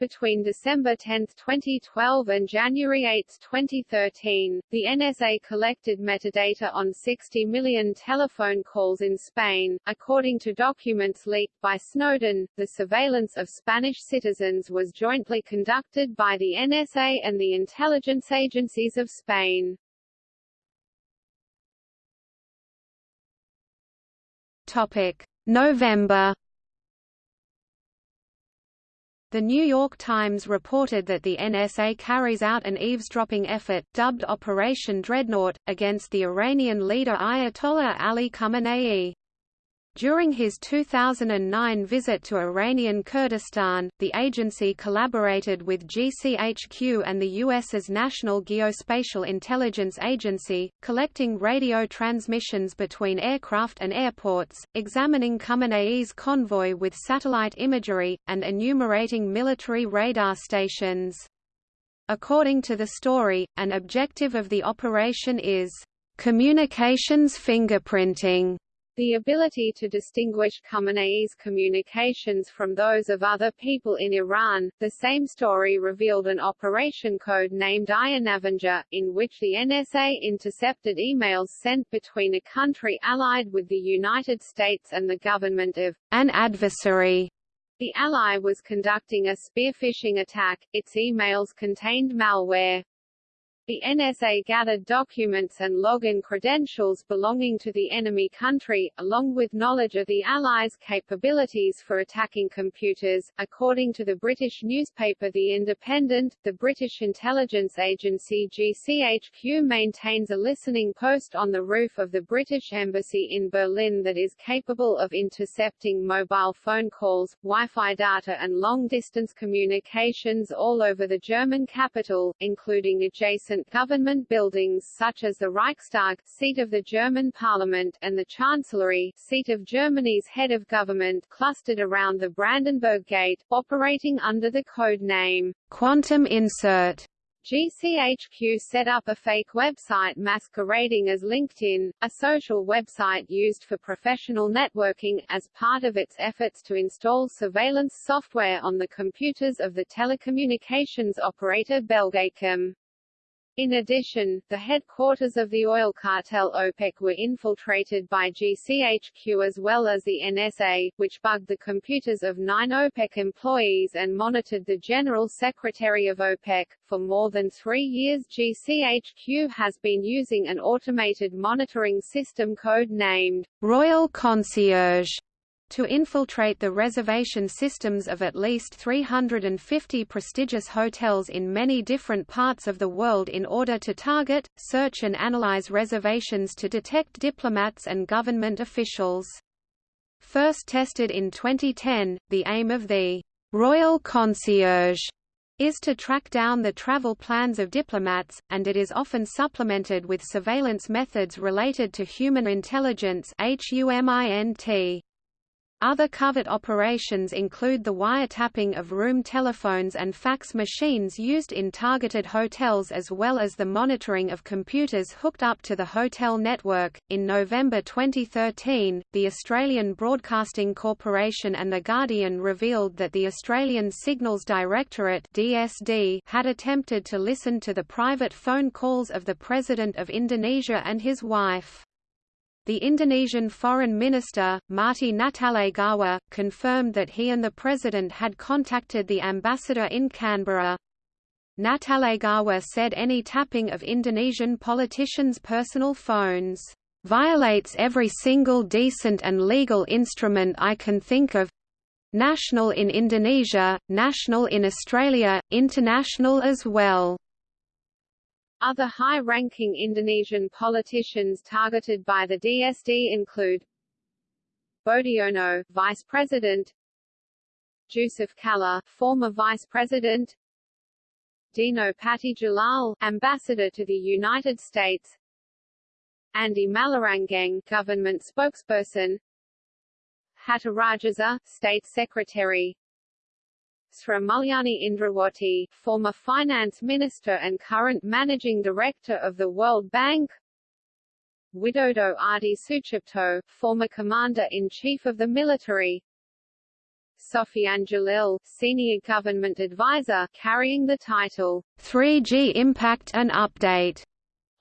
Between December 10, 2012 and January 8, 2013, the NSA collected metadata on 60 million telephone calls in Spain. According to documents leaked by Snowden, the surveillance of Spanish citizens was jointly conducted by the NSA and the intelligence agencies of Spain. Topic: November the New York Times reported that the NSA carries out an eavesdropping effort, dubbed Operation Dreadnought, against the Iranian leader Ayatollah Ali Khamenei. During his 2009 visit to Iranian Kurdistan, the agency collaborated with GCHQ and the U.S.'s National Geospatial Intelligence Agency, collecting radio transmissions between aircraft and airports, examining Khamenei's convoy with satellite imagery, and enumerating military radar stations. According to the story, an objective of the operation is communications fingerprinting the ability to distinguish Khamenei's communications from those of other people in Iran. The same story revealed an operation code named Iron Avenger, in which the NSA intercepted emails sent between a country allied with the United States and the government of an adversary The ally was conducting a spearphishing attack, its emails contained malware. The NSA gathered documents and login credentials belonging to the enemy country, along with knowledge of the Allies' capabilities for attacking computers. According to the British newspaper The Independent, the British intelligence agency GCHQ maintains a listening post on the roof of the British Embassy in Berlin that is capable of intercepting mobile phone calls, Wi-Fi data and long-distance communications all over the German capital, including adjacent government buildings such as the Reichstag, seat of the German parliament, and the Chancellery, seat of Germany's head of government, clustered around the Brandenburg Gate, operating under the code name Quantum Insert. GCHQ set up a fake website masquerading as LinkedIn, a social website used for professional networking, as part of its efforts to install surveillance software on the computers of the telecommunications operator Belgacom. In addition, the headquarters of the oil cartel OPEC were infiltrated by GCHQ as well as the NSA, which bugged the computers of nine OPEC employees and monitored the General Secretary of OPEC. For more than three years GCHQ has been using an automated monitoring system code named Royal Concierge to infiltrate the reservation systems of at least 350 prestigious hotels in many different parts of the world in order to target, search and analyze reservations to detect diplomats and government officials. First tested in 2010, the aim of the Royal Concierge is to track down the travel plans of diplomats, and it is often supplemented with surveillance methods related to human intelligence HUMINT. Other covert operations include the wiretapping of room telephones and fax machines used in targeted hotels as well as the monitoring of computers hooked up to the hotel network. In November 2013, the Australian Broadcasting Corporation and The Guardian revealed that the Australian Signals Directorate (DSD) had attempted to listen to the private phone calls of the President of Indonesia and his wife. The Indonesian Foreign Minister, Marty Natalegawa, confirmed that he and the President had contacted the ambassador in Canberra. Natalegawa said any tapping of Indonesian politicians' personal phones violates every single decent and legal instrument I can think of national in Indonesia, national in Australia, international as well. Other high-ranking Indonesian politicians targeted by the DSD include Boediono, Vice President Jusuf Kalla, former Vice President Dino Patti Djalal, Ambassador to the United States Andi Mallarangeng, Government Spokesperson Hatta Rajasa, State Secretary Sri Mulyani Indrawati, former finance minister and current managing director of the World Bank. Widodo Adi Sucipto, former commander-in-chief of the military. Sofyan Djalil, senior government advisor, carrying the title 3G Impact and Update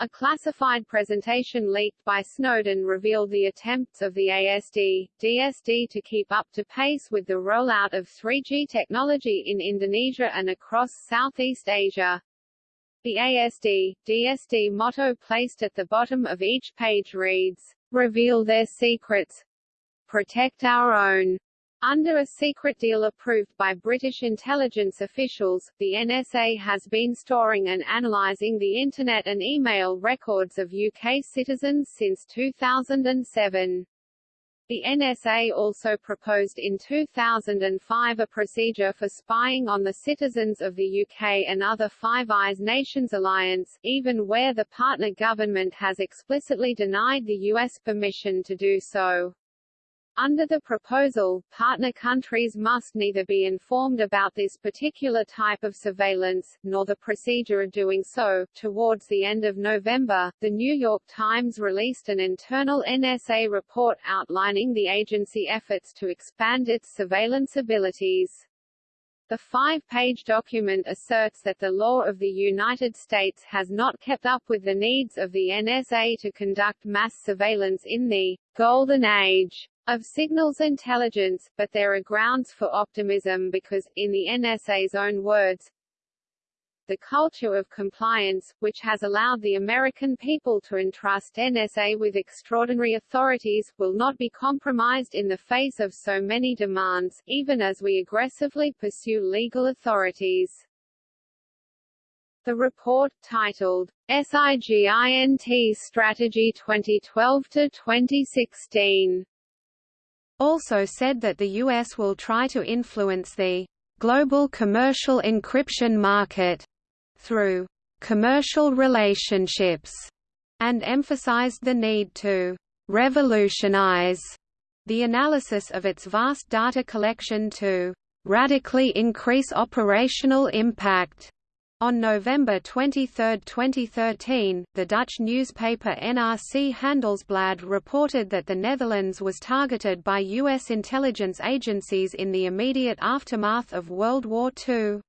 a classified presentation leaked by Snowden revealed the attempts of the ASD, DSD to keep up to pace with the rollout of 3G technology in Indonesia and across Southeast Asia. The ASD, DSD motto placed at the bottom of each page reads, Reveal their secrets. Protect our own. Under a secret deal approved by British intelligence officials, the NSA has been storing and analysing the Internet and email records of UK citizens since 2007. The NSA also proposed in 2005 a procedure for spying on the citizens of the UK and other Five Eyes Nations alliance, even where the partner government has explicitly denied the US permission to do so. Under the proposal, partner countries must neither be informed about this particular type of surveillance, nor the procedure of doing so. Towards the end of November, The New York Times released an internal NSA report outlining the agency efforts to expand its surveillance abilities. The five-page document asserts that the law of the United States has not kept up with the needs of the NSA to conduct mass surveillance in the «golden age» of signals intelligence, but there are grounds for optimism because, in the NSA's own words, the culture of compliance, which has allowed the American people to entrust NSA with extraordinary authorities, will not be compromised in the face of so many demands, even as we aggressively pursue legal authorities. The report, titled, SIGINT Strategy 2012-2016, also said that the U.S. will try to influence the global commercial encryption market through commercial relationships and emphasized the need to revolutionize the analysis of its vast data collection to radically increase operational impact. On November 23, 2013, the Dutch newspaper NRC Handelsblad reported that the Netherlands was targeted by U.S. intelligence agencies in the immediate aftermath of World War II.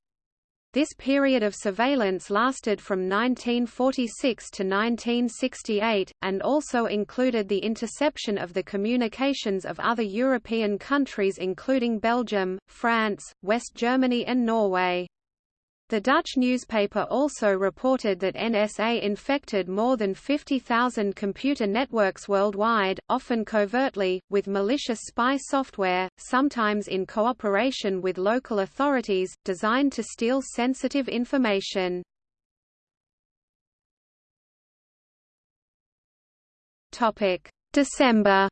This period of surveillance lasted from 1946 to 1968, and also included the interception of the communications of other European countries including Belgium, France, West Germany and Norway. The Dutch newspaper also reported that NSA infected more than 50,000 computer networks worldwide, often covertly, with malicious spy software, sometimes in cooperation with local authorities, designed to steal sensitive information. December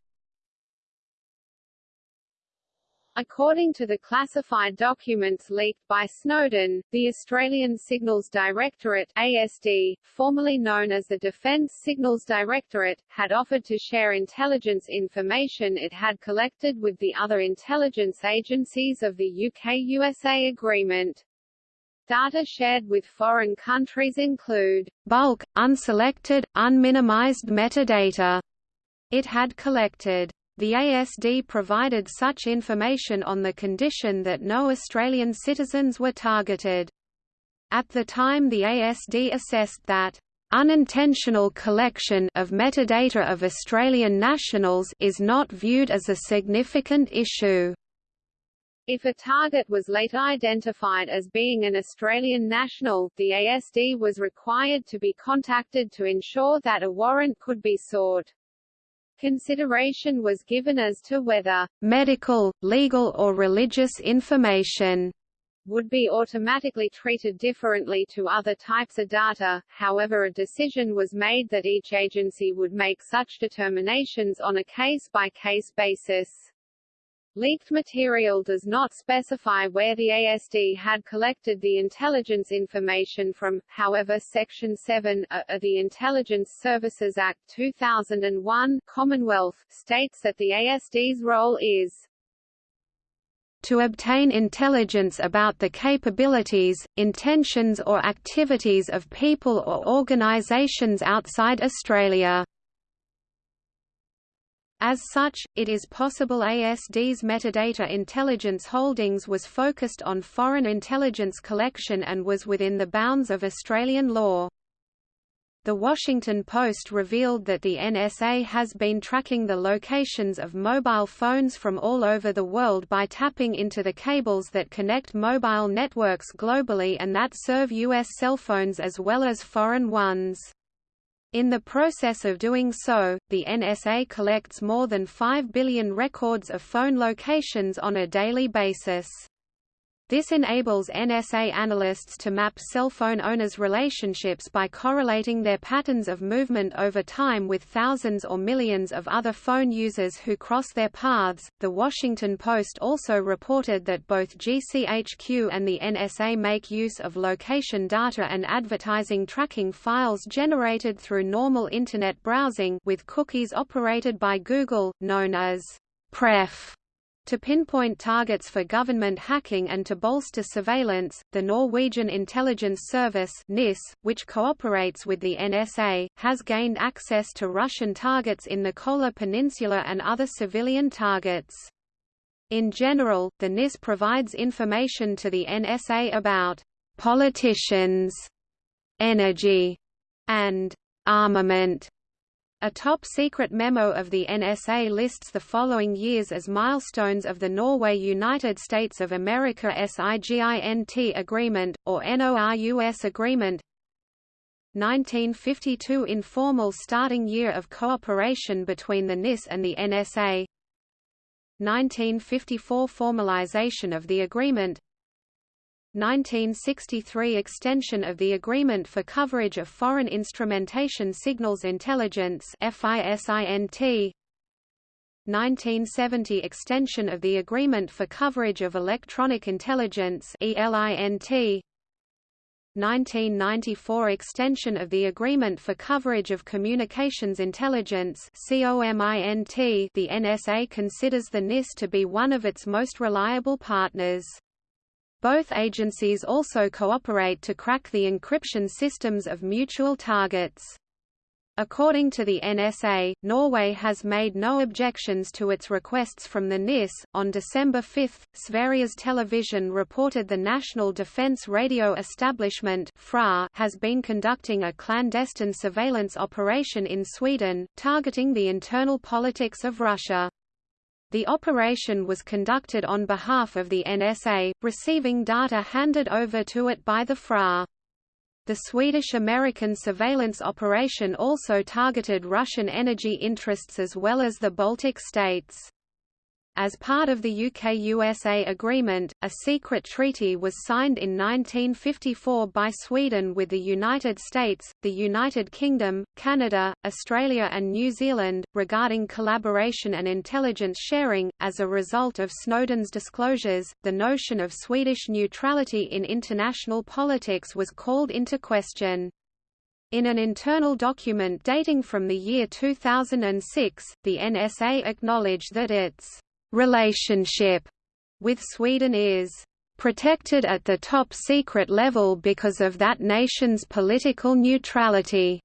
According to the classified documents leaked by Snowden, the Australian Signals Directorate ASD, formerly known as the Defence Signals Directorate, had offered to share intelligence information it had collected with the other intelligence agencies of the UK-USA agreement. Data shared with foreign countries include bulk, unselected, unminimized metadata it had collected. The ASD provided such information on the condition that no Australian citizens were targeted. At the time the ASD assessed that unintentional collection of metadata of Australian nationals is not viewed as a significant issue. If a target was later identified as being an Australian national, the ASD was required to be contacted to ensure that a warrant could be sought. Consideration was given as to whether medical, legal or religious information would be automatically treated differently to other types of data, however a decision was made that each agency would make such determinations on a case-by-case -case basis. Leaked material does not specify where the ASD had collected the intelligence information from, however Section 7 uh, of the Intelligence Services Act 2001 Commonwealth states that the ASD's role is to obtain intelligence about the capabilities, intentions or activities of people or organisations outside Australia. As such, it is possible ASD's metadata intelligence holdings was focused on foreign intelligence collection and was within the bounds of Australian law. The Washington Post revealed that the NSA has been tracking the locations of mobile phones from all over the world by tapping into the cables that connect mobile networks globally and that serve U.S. cell phones as well as foreign ones. In the process of doing so, the NSA collects more than 5 billion records of phone locations on a daily basis. This enables NSA analysts to map cell phone owners' relationships by correlating their patterns of movement over time with thousands or millions of other phone users who cross their paths. The Washington Post also reported that both GCHQ and the NSA make use of location data and advertising tracking files generated through normal Internet browsing with cookies operated by Google, known as PREF to pinpoint targets for government hacking and to bolster surveillance, the Norwegian Intelligence Service (NIS), which cooperates with the NSA, has gained access to Russian targets in the Kola Peninsula and other civilian targets. In general, the NIS provides information to the NSA about politicians, energy, and armament A top-secret memo of the NSA lists the following years as milestones of the Norway-United States of America SIGINT Agreement, or NORUS Agreement. 1952 Informal starting year of cooperation between the NIS and the NSA 1954 Formalization of the agreement 1963 Extension of the Agreement for Coverage of Foreign Instrumentation Signals Intelligence FISINT 1970 Extension of the Agreement for Coverage of Electronic Intelligence ELINT 1994 Extension of the Agreement for Coverage of Communications Intelligence The NSA considers the NIS to be one of its most reliable partners. Both agencies also cooperate to crack the encryption systems of mutual targets. According to the NSA, Norway has made no objections to its requests from the NIS. On December 5, Sveriges Television reported the National Defense Radio Establishment (FRA) has been conducting a clandestine surveillance operation in Sweden, targeting the internal politics of Russia. The operation was conducted on behalf of the NSA, receiving data handed over to it by the FRA. The Swedish-American surveillance operation also targeted Russian energy interests as well as the Baltic states. As part of the UK-USA agreement, a secret treaty was signed in 1954 by Sweden with the United States, the United Kingdom, Canada, Australia and New Zealand, regarding collaboration and intelligence sharing. As a result of Snowden's disclosures, the notion of Swedish neutrality in international politics was called into question. In an internal document dating from the year 2006, the NSA acknowledged that its relationship with Sweden is protected at the top secret level because of that nation's political neutrality.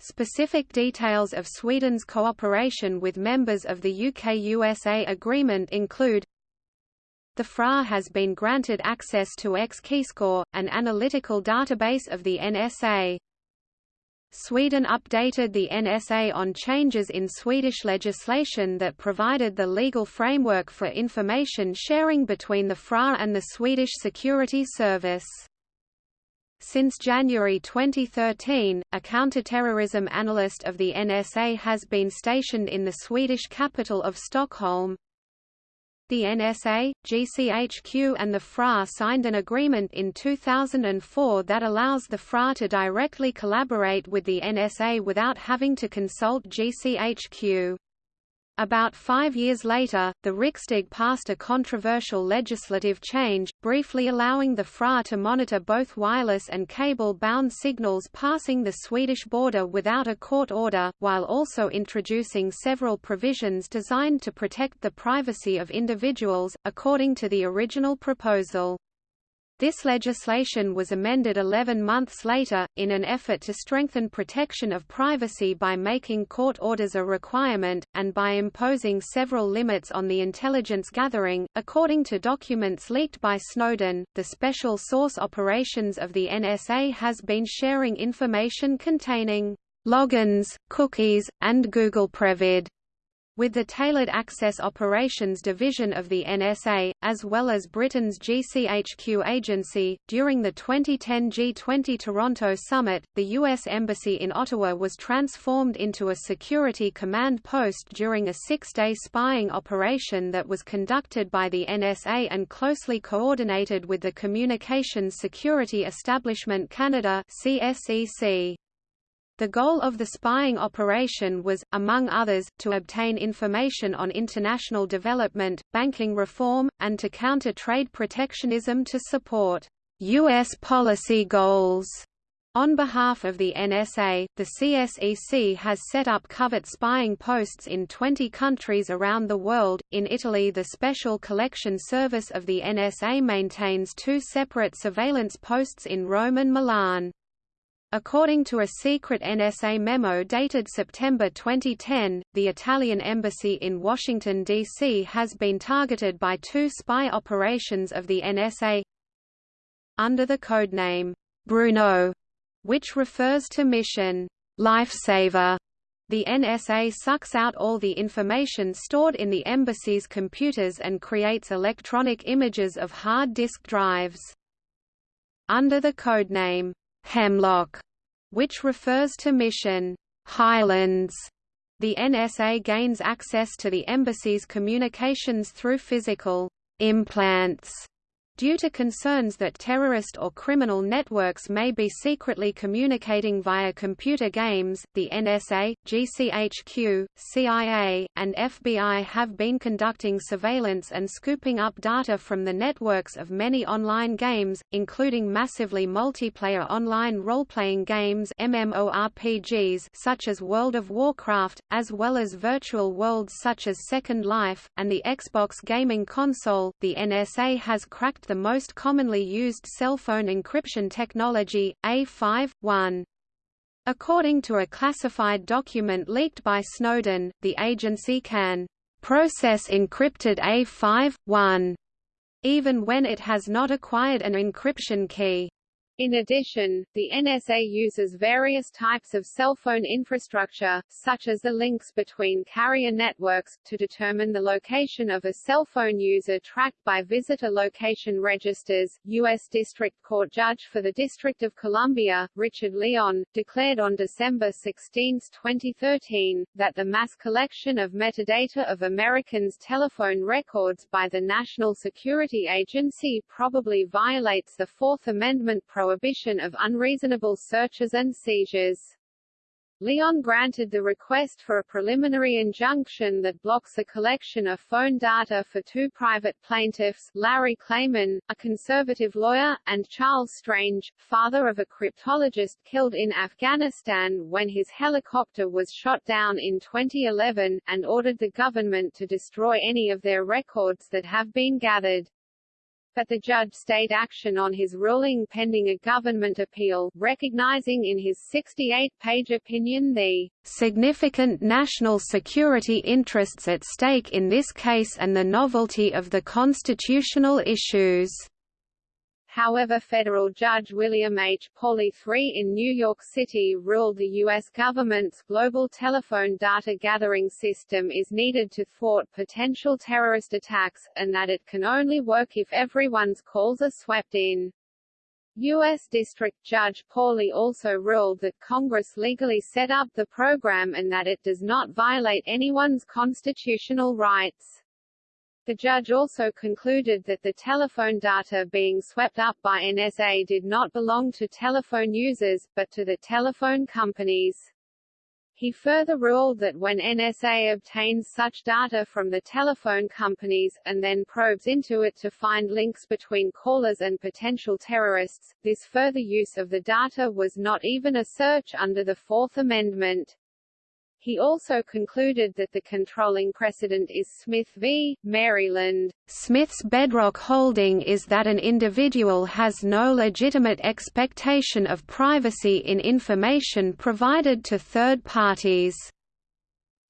Specific details of Sweden's cooperation with members of the UK-USA agreement include the FRA has been granted access to X-Keyscore, an analytical database of the NSA. Sweden updated the NSA on changes in Swedish legislation that provided the legal framework for information sharing between the FRA and the Swedish Security Service. Since January 2013, a counterterrorism analyst of the NSA has been stationed in the Swedish capital of Stockholm. The NSA, GCHQ and the FRA signed an agreement in 2004 that allows the FRA to directly collaborate with the NSA without having to consult GCHQ. About five years later, the Riksdag passed a controversial legislative change, briefly allowing the FRA to monitor both wireless and cable-bound signals passing the Swedish border without a court order, while also introducing several provisions designed to protect the privacy of individuals, according to the original proposal. This legislation was amended 11 months later, in an effort to strengthen protection of privacy by making court orders a requirement, and by imposing several limits on the intelligence gathering. According to documents leaked by Snowden, the special source operations of the NSA has been sharing information containing logins, cookies, and Google PREFID with the Tailored Access Operations Division of the NSA, as well as Britain's GCHQ agency. During the 2010 G20 Toronto summit, the U.S. Embassy in Ottawa was transformed into a security command post during a six day spying operation that was conducted by the NSA and closely coordinated with the Communications Security Establishment Canada. CSEC. The goal of the spying operation was, among others, to obtain information on international development, banking reform, and to counter trade protectionism to support U.S. policy goals. On behalf of the NSA, the CSEC has set up covert spying posts in 20 countries around the world. In Italy, the Special Collection Service of the NSA maintains two separate surveillance posts in Rome and Milan. According to a secret NSA memo dated September 2010, the Italian embassy in Washington, D.C. has been targeted by two spy operations of the NSA under the codename Bruneau, which refers to mission Lifesaver. The NSA sucks out all the information stored in the embassy's computers and creates electronic images of hard disk drives. Under the codename, Hemlock, which refers to Mission Highlands, the NSA gains access to the embassy's communications through physical implants Due to concerns that terrorist or criminal networks may be secretly communicating via computer games, the NSA, GCHQ, CIA, and FBI have been conducting surveillance and scooping up data from the networks of many online games, including massively multiplayer online role-playing games MMORPGs such as World of Warcraft, as well as virtual worlds such as Second Life, and the Xbox gaming console. The NSA has cracked the most commonly used cell phone encryption technology, A5.1. According to a classified document leaked by Snowden, the agency can process encrypted A5.1 even when it has not acquired an encryption key. In addition, the NSA uses various types of cell phone infrastructure, such as the links between carrier networks, to determine the location of a cell phone user tracked by visitor location registers. U.S. District Court Judge for the District of Columbia, Richard Leon, declared on December 16, 2013, that the mass collection of metadata of Americans' telephone records by the National Security Agency probably violates the Fourth Amendment prohibition of unreasonable searches and seizures. Leon granted the request for a preliminary injunction that blocks a collection of phone data for two private plaintiffs, Larry Klayman, a conservative lawyer, and Charles Strange, father of a cryptologist killed in Afghanistan when his helicopter was shot down in 2011, and ordered the government to destroy any of their records that have been gathered but the judge stayed action on his ruling pending a government appeal, recognizing in his 68-page opinion the significant national security interests at stake in this case and the novelty of the constitutional issues. However federal judge William H. Pauley III in New York City ruled the U.S. government's global telephone data gathering system is needed to thwart potential terrorist attacks, and that it can only work if everyone's calls are swept in. U.S. District Judge Pauley also ruled that Congress legally set up the program and that it does not violate anyone's constitutional rights. The judge also concluded that the telephone data being swept up by NSA did not belong to telephone users, but to the telephone companies. He further ruled that when NSA obtains such data from the telephone companies, and then probes into it to find links between callers and potential terrorists, this further use of the data was not even a search under the Fourth Amendment. He also concluded that the controlling precedent is Smith v. Maryland. Smith's bedrock holding is that an individual has no legitimate expectation of privacy in information provided to third parties.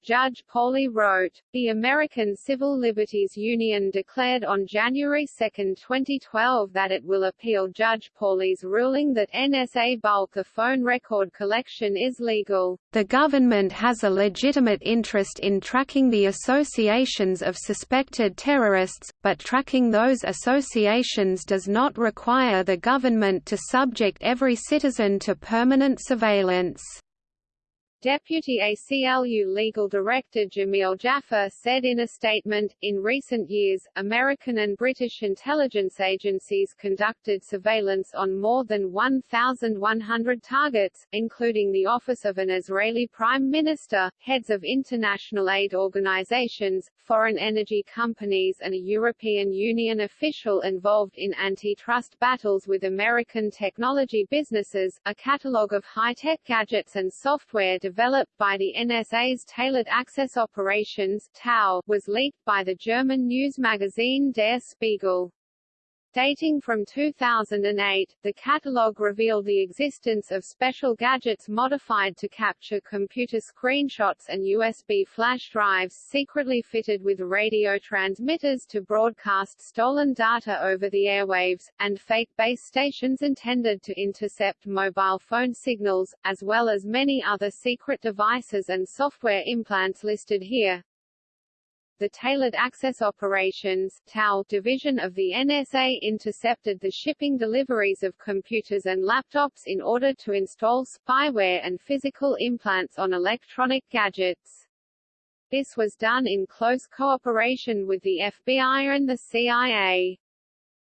Judge Pauley wrote, The American Civil Liberties Union declared on January 2, 2012 that it will appeal Judge Pauley's ruling that NSA bulk phone record collection is legal. The government has a legitimate interest in tracking the associations of suspected terrorists, but tracking those associations does not require the government to subject every citizen to permanent surveillance. Deputy ACLU Legal Director Jameel Jaffer said in a statement, in recent years, American and British intelligence agencies conducted surveillance on more than 1,100 targets, including the office of an Israeli prime minister, heads of international aid organizations, foreign energy companies and a European Union official involved in antitrust battles with American technology businesses, a catalogue of high-tech gadgets and software developed by the NSA's Tailored Access Operations was leaked by the German news magazine Der Spiegel. Dating from 2008, the catalogue revealed the existence of special gadgets modified to capture computer screenshots and USB flash drives secretly fitted with radio transmitters to broadcast stolen data over the airwaves, and fake base stations intended to intercept mobile phone signals, as well as many other secret devices and software implants listed here. The Tailored Access Operations TAO division of the NSA intercepted the shipping deliveries of computers and laptops in order to install spyware and physical implants on electronic gadgets. This was done in close cooperation with the FBI and the CIA.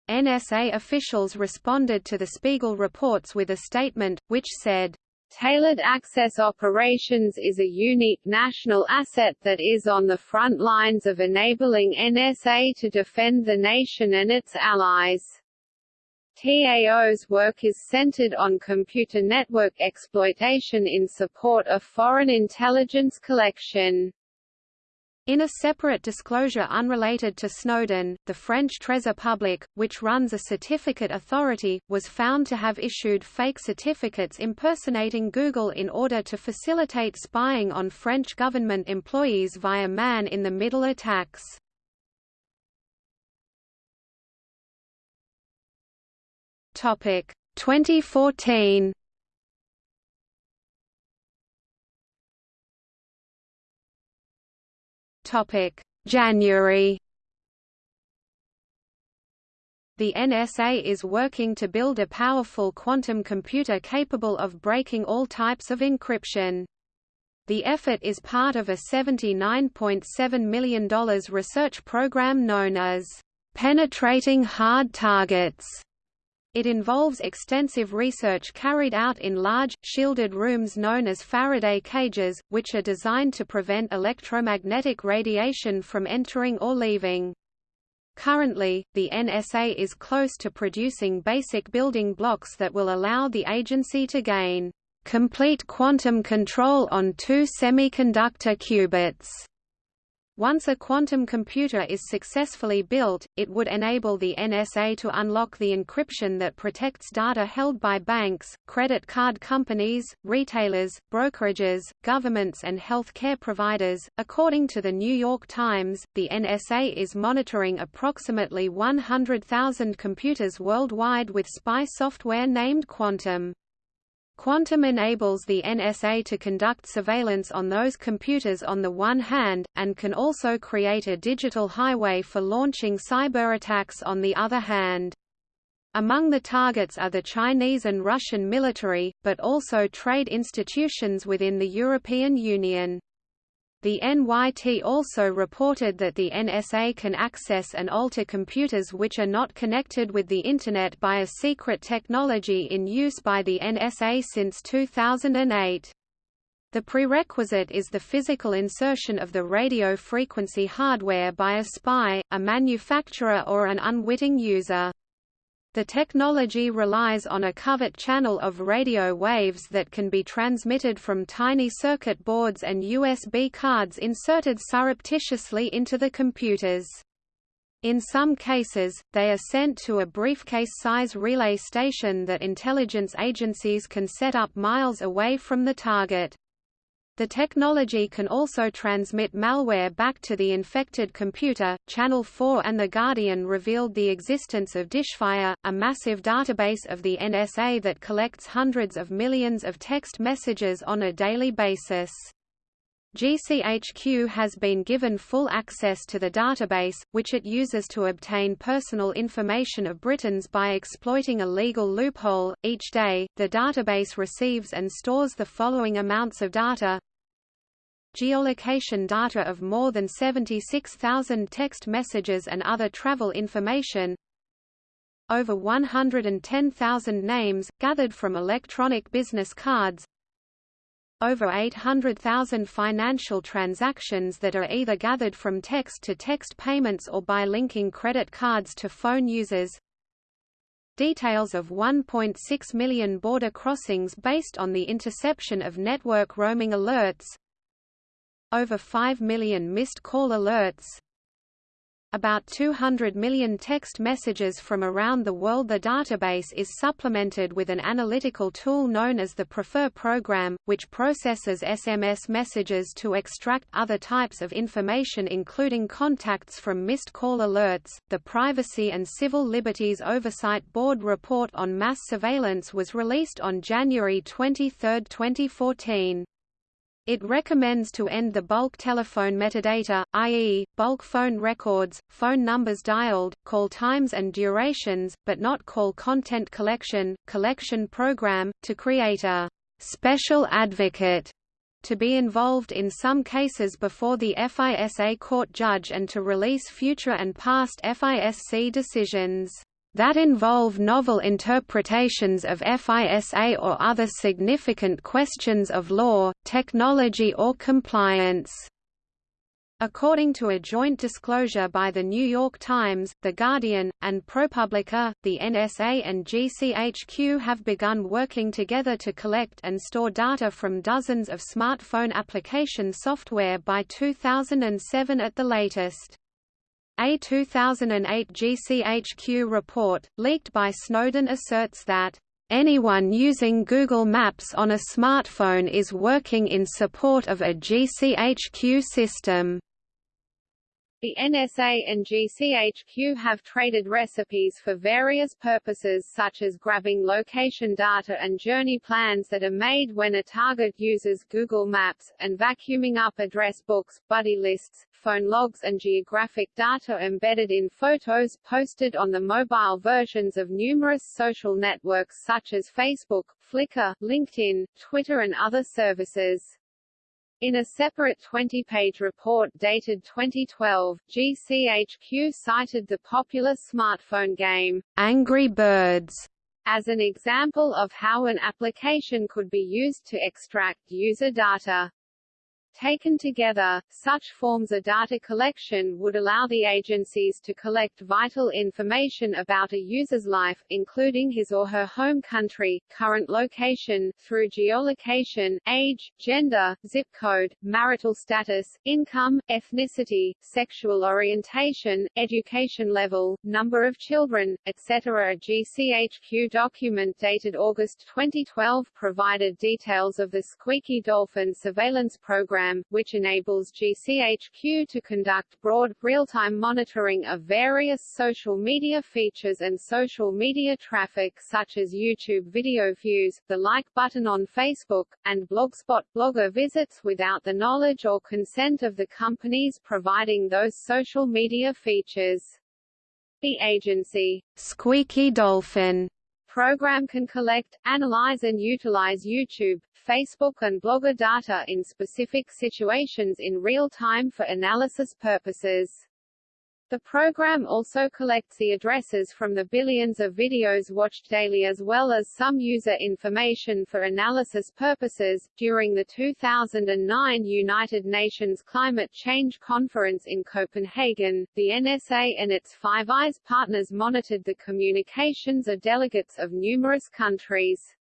NSA officials responded to the Spiegel reports with a statement, which said, Tailored Access Operations is a unique national asset that is on the front lines of enabling NSA to defend the nation and its allies. TAO's work is centered on computer network exploitation in support of foreign intelligence collection. In a separate disclosure unrelated to Snowden, the French Trésor Public, which runs a certificate authority, was found to have issued fake certificates impersonating Google in order to facilitate spying on French government employees via man-in-the-middle attacks. Topic 2014 Topic: January. The NSA is working to build a powerful quantum computer capable of breaking all types of encryption. The effort is part of a $79.7 million research program known as Penetrating Hard Targets it involves extensive research carried out in large, shielded rooms known as Faraday cages, which are designed to prevent electromagnetic radiation from entering or leaving. Currently, the NSA is close to producing basic building blocks that will allow the agency to gain complete quantum control on two semiconductor qubits. Once a quantum computer is successfully built, it would enable the NSA to unlock the encryption that protects data held by banks, credit card companies, retailers, brokerages, governments, and health care providers. According to the New York Times, the NSA is monitoring approximately 100,000 computers worldwide with spy software named Quantum. Quantum enables the NSA to conduct surveillance on those computers on the one hand, and can also create a digital highway for launching cyberattacks on the other hand. Among the targets are the Chinese and Russian military, but also trade institutions within the European Union. The NYT also reported that the NSA can access and alter computers which are not connected with the Internet by a secret technology in use by the NSA since 2008. The prerequisite is the physical insertion of the radio frequency hardware by a spy, a manufacturer or an unwitting user. The technology relies on a covert channel of radio waves that can be transmitted from tiny circuit boards and USB cards inserted surreptitiously into the computers. In some cases, they are sent to a briefcase-size relay station that intelligence agencies can set up miles away from the target. The technology can also transmit malware back to the infected computer. Channel 4 and The Guardian revealed the existence of Dishfire, a massive database of the NSA that collects hundreds of millions of text messages on a daily basis. GCHQ has been given full access to the database, which it uses to obtain personal information of Britons by exploiting a legal loophole. Each day, the database receives and stores the following amounts of data geolocation data of more than 76,000 text messages and other travel information. Over 110,000 names, gathered from electronic business cards. Over 800,000 financial transactions that are either gathered from text-to-text -text payments or by linking credit cards to phone users. Details of 1.6 million border crossings based on the interception of network roaming alerts over 5 million missed call alerts about 200 million text messages from around the world. The database is supplemented with an analytical tool known as the Prefer program, which processes SMS messages to extract other types of information including contacts from missed call alerts. The Privacy and Civil Liberties Oversight Board report on mass surveillance was released on January 23, 2014. It recommends to end the bulk telephone metadata, i.e., bulk phone records, phone numbers dialed, call times and durations, but not call content collection, collection program, to create a special advocate to be involved in some cases before the FISA court judge and to release future and past FISC decisions that involve novel interpretations of FISA or other significant questions of law, technology or compliance. According to a joint disclosure by The New York Times, The Guardian, and ProPublica, the NSA and GCHQ have begun working together to collect and store data from dozens of smartphone application software by 2007 at the latest. A 2008 GCHQ report, leaked by Snowden asserts that, "...anyone using Google Maps on a smartphone is working in support of a GCHQ system." The NSA and GCHQ have traded recipes for various purposes such as grabbing location data and journey plans that are made when a target uses Google Maps, and vacuuming up address books, buddy lists, phone logs and geographic data embedded in photos posted on the mobile versions of numerous social networks such as Facebook, Flickr, LinkedIn, Twitter and other services. In a separate 20-page report dated 2012, GCHQ cited the popular smartphone game, Angry Birds, as an example of how an application could be used to extract user data. Taken together, such forms of data collection would allow the agencies to collect vital information about a user's life, including his or her home country, current location, through geolocation, age, gender, zip code, marital status, income, ethnicity, sexual orientation, education level, number of children, etc. A GCHQ document dated August 2012 provided details of the Squeaky Dolphin surveillance program program, which enables GCHQ to conduct broad, real-time monitoring of various social media features and social media traffic such as YouTube video views, the like button on Facebook, and Blogspot blogger visits without the knowledge or consent of the companies providing those social media features. The agency, Squeaky Dolphin, program can collect, analyze and utilize YouTube, Facebook and Blogger data in specific situations in real time for analysis purposes. The program also collects the addresses from the billions of videos watched daily as well as some user information for analysis purposes. During the 2009 United Nations Climate Change Conference in Copenhagen, the NSA and its Five Eyes partners monitored the communications of delegates of numerous countries.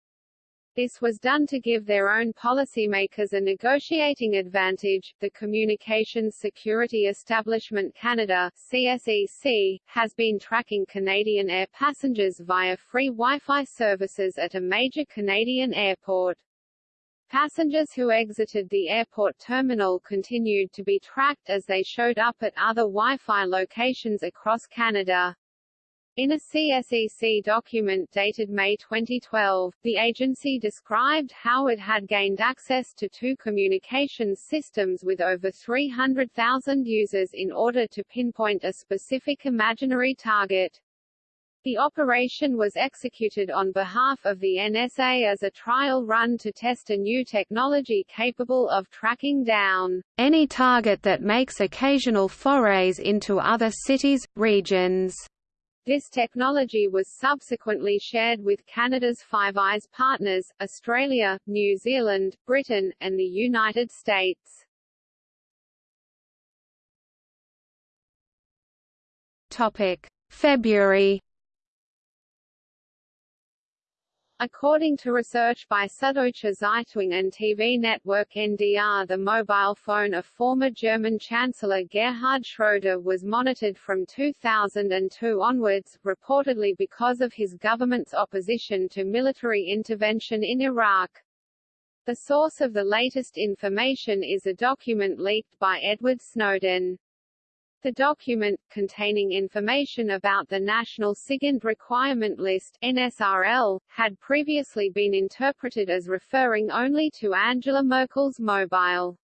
This was done to give their own policymakers a negotiating advantage. The Communications Security Establishment Canada (CSEC) has been tracking Canadian air passengers via free Wi-Fi services at a major Canadian airport. Passengers who exited the airport terminal continued to be tracked as they showed up at other Wi-Fi locations across Canada. In a CSEC document dated May 2012, the agency described how it had gained access to two communications systems with over 300,000 users in order to pinpoint a specific imaginary target. The operation was executed on behalf of the NSA as a trial run to test a new technology capable of tracking down any target that makes occasional forays into other cities, regions, this technology was subsequently shared with Canada's Five Eyes partners, Australia, New Zealand, Britain, and the United States. Topic: February According to research by Süddeutsche Zeitung and TV network NDR the mobile phone of former German Chancellor Gerhard Schröder was monitored from 2002 onwards, reportedly because of his government's opposition to military intervention in Iraq. The source of the latest information is a document leaked by Edward Snowden. The document, containing information about the National SIGINT Requirement List NSRL, had previously been interpreted as referring only to Angela Merkel's mobile.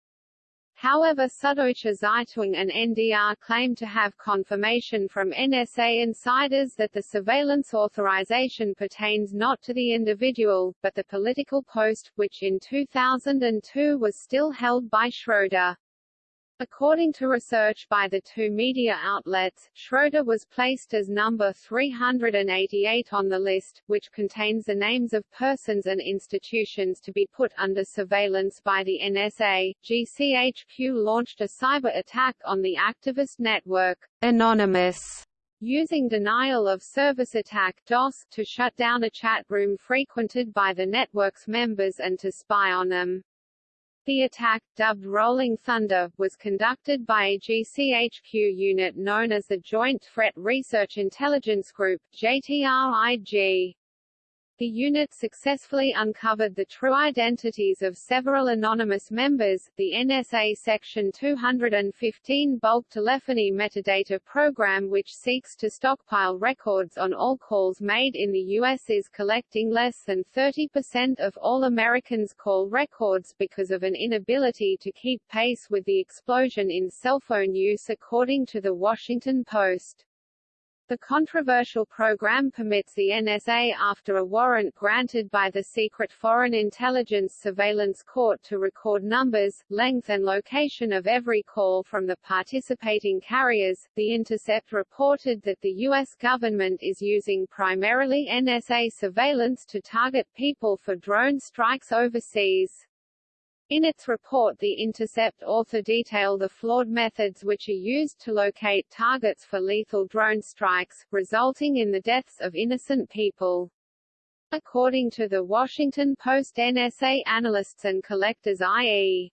However Süddeutsche Zeitung and NDR claim to have confirmation from NSA insiders that the surveillance authorization pertains not to the individual, but the political post, which in 2002 was still held by Schroeder. According to research by the two media outlets, Schroeder was placed as number 388 on the list, which contains the names of persons and institutions to be put under surveillance by the NSA. GCHQ launched a cyber attack on the activist network, Anonymous, using denial of service attack DOS to shut down a chat room frequented by the network's members and to spy on them. The attack, dubbed Rolling Thunder, was conducted by a GCHQ unit known as the Joint Threat Research Intelligence Group JTRIG. The unit successfully uncovered the true identities of several anonymous members. The NSA Section 215 bulk telephony metadata program, which seeks to stockpile records on all calls made in the U.S., is collecting less than 30% of all Americans' call records because of an inability to keep pace with the explosion in cell phone use, according to The Washington Post. The controversial program permits the NSA after a warrant granted by the Secret Foreign Intelligence Surveillance Court to record numbers, length and location of every call from the participating carriers. The Intercept reported that the U.S. government is using primarily NSA surveillance to target people for drone strikes overseas. In its report The Intercept author detail the flawed methods which are used to locate targets for lethal drone strikes, resulting in the deaths of innocent people. According to the Washington Post NSA analysts and collectors i.e.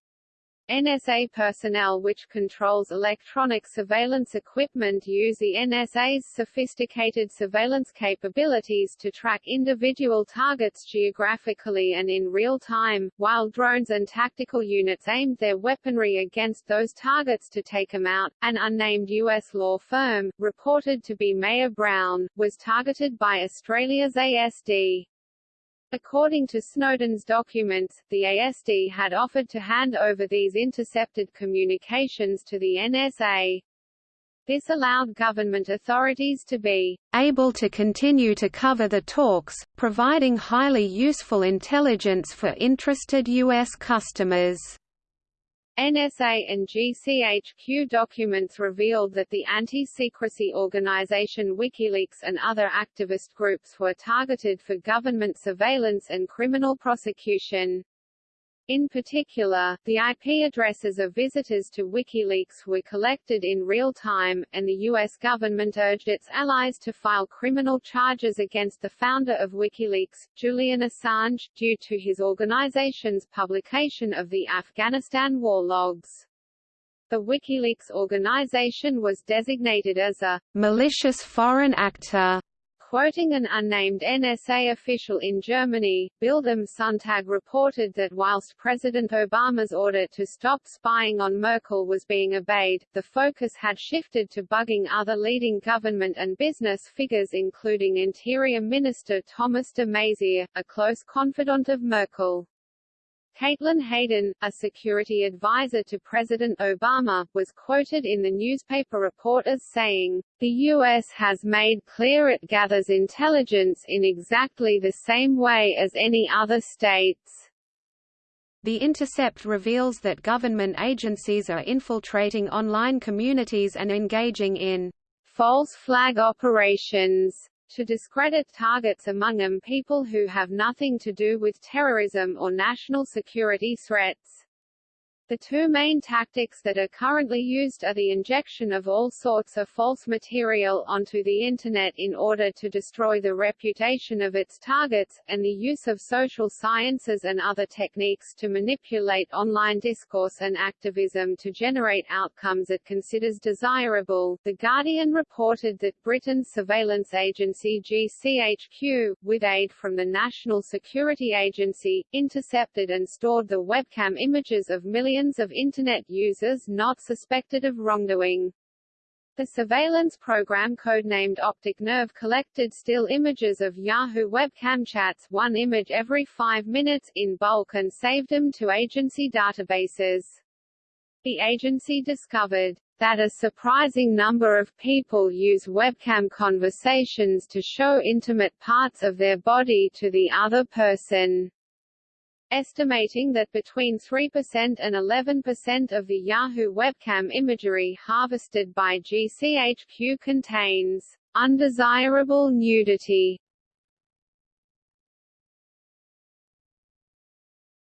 NSA personnel which controls electronic surveillance equipment use the NSA's sophisticated surveillance capabilities to track individual targets geographically and in real time, while drones and tactical units aimed their weaponry against those targets to take them out. An unnamed U.S. law firm, reported to be Mayer Brown, was targeted by Australia's ASD. According to Snowden's documents, the ASD had offered to hand over these intercepted communications to the NSA. This allowed government authorities to be able to continue to cover the talks, providing highly useful intelligence for interested U.S. customers. NSA and GCHQ documents revealed that the anti-secrecy organization WikiLeaks and other activist groups were targeted for government surveillance and criminal prosecution. In particular, the IP addresses of visitors to WikiLeaks were collected in real time, and the U.S. government urged its allies to file criminal charges against the founder of WikiLeaks, Julian Assange, due to his organization's publication of the Afghanistan war logs. The WikiLeaks organization was designated as a malicious foreign actor Quoting an unnamed NSA official in Germany, Bild am Sonntag reported that whilst President Obama's order to stop spying on Merkel was being obeyed, the focus had shifted to bugging other leading government and business figures including Interior Minister Thomas de Maizière, a close confidant of Merkel. Caitlin Hayden, a security advisor to President Obama, was quoted in the newspaper report as saying, The U.S. has made clear it gathers intelligence in exactly the same way as any other states. The Intercept reveals that government agencies are infiltrating online communities and engaging in false flag operations to discredit targets among them people who have nothing to do with terrorism or national security threats. The two main tactics that are currently used are the injection of all sorts of false material onto the Internet in order to destroy the reputation of its targets, and the use of social sciences and other techniques to manipulate online discourse and activism to generate outcomes it considers desirable. The Guardian reported that Britain's surveillance agency GCHQ, with aid from the National Security Agency, intercepted and stored the webcam images of millions millions of Internet users not suspected of wrongdoing. The surveillance program codenamed Optic Nerve collected still images of Yahoo webcam chats one image every five minutes, in bulk and saved them to agency databases. The agency discovered that a surprising number of people use webcam conversations to show intimate parts of their body to the other person estimating that between 3% and 11% of the Yahoo webcam imagery harvested by GCHQ contains undesirable nudity.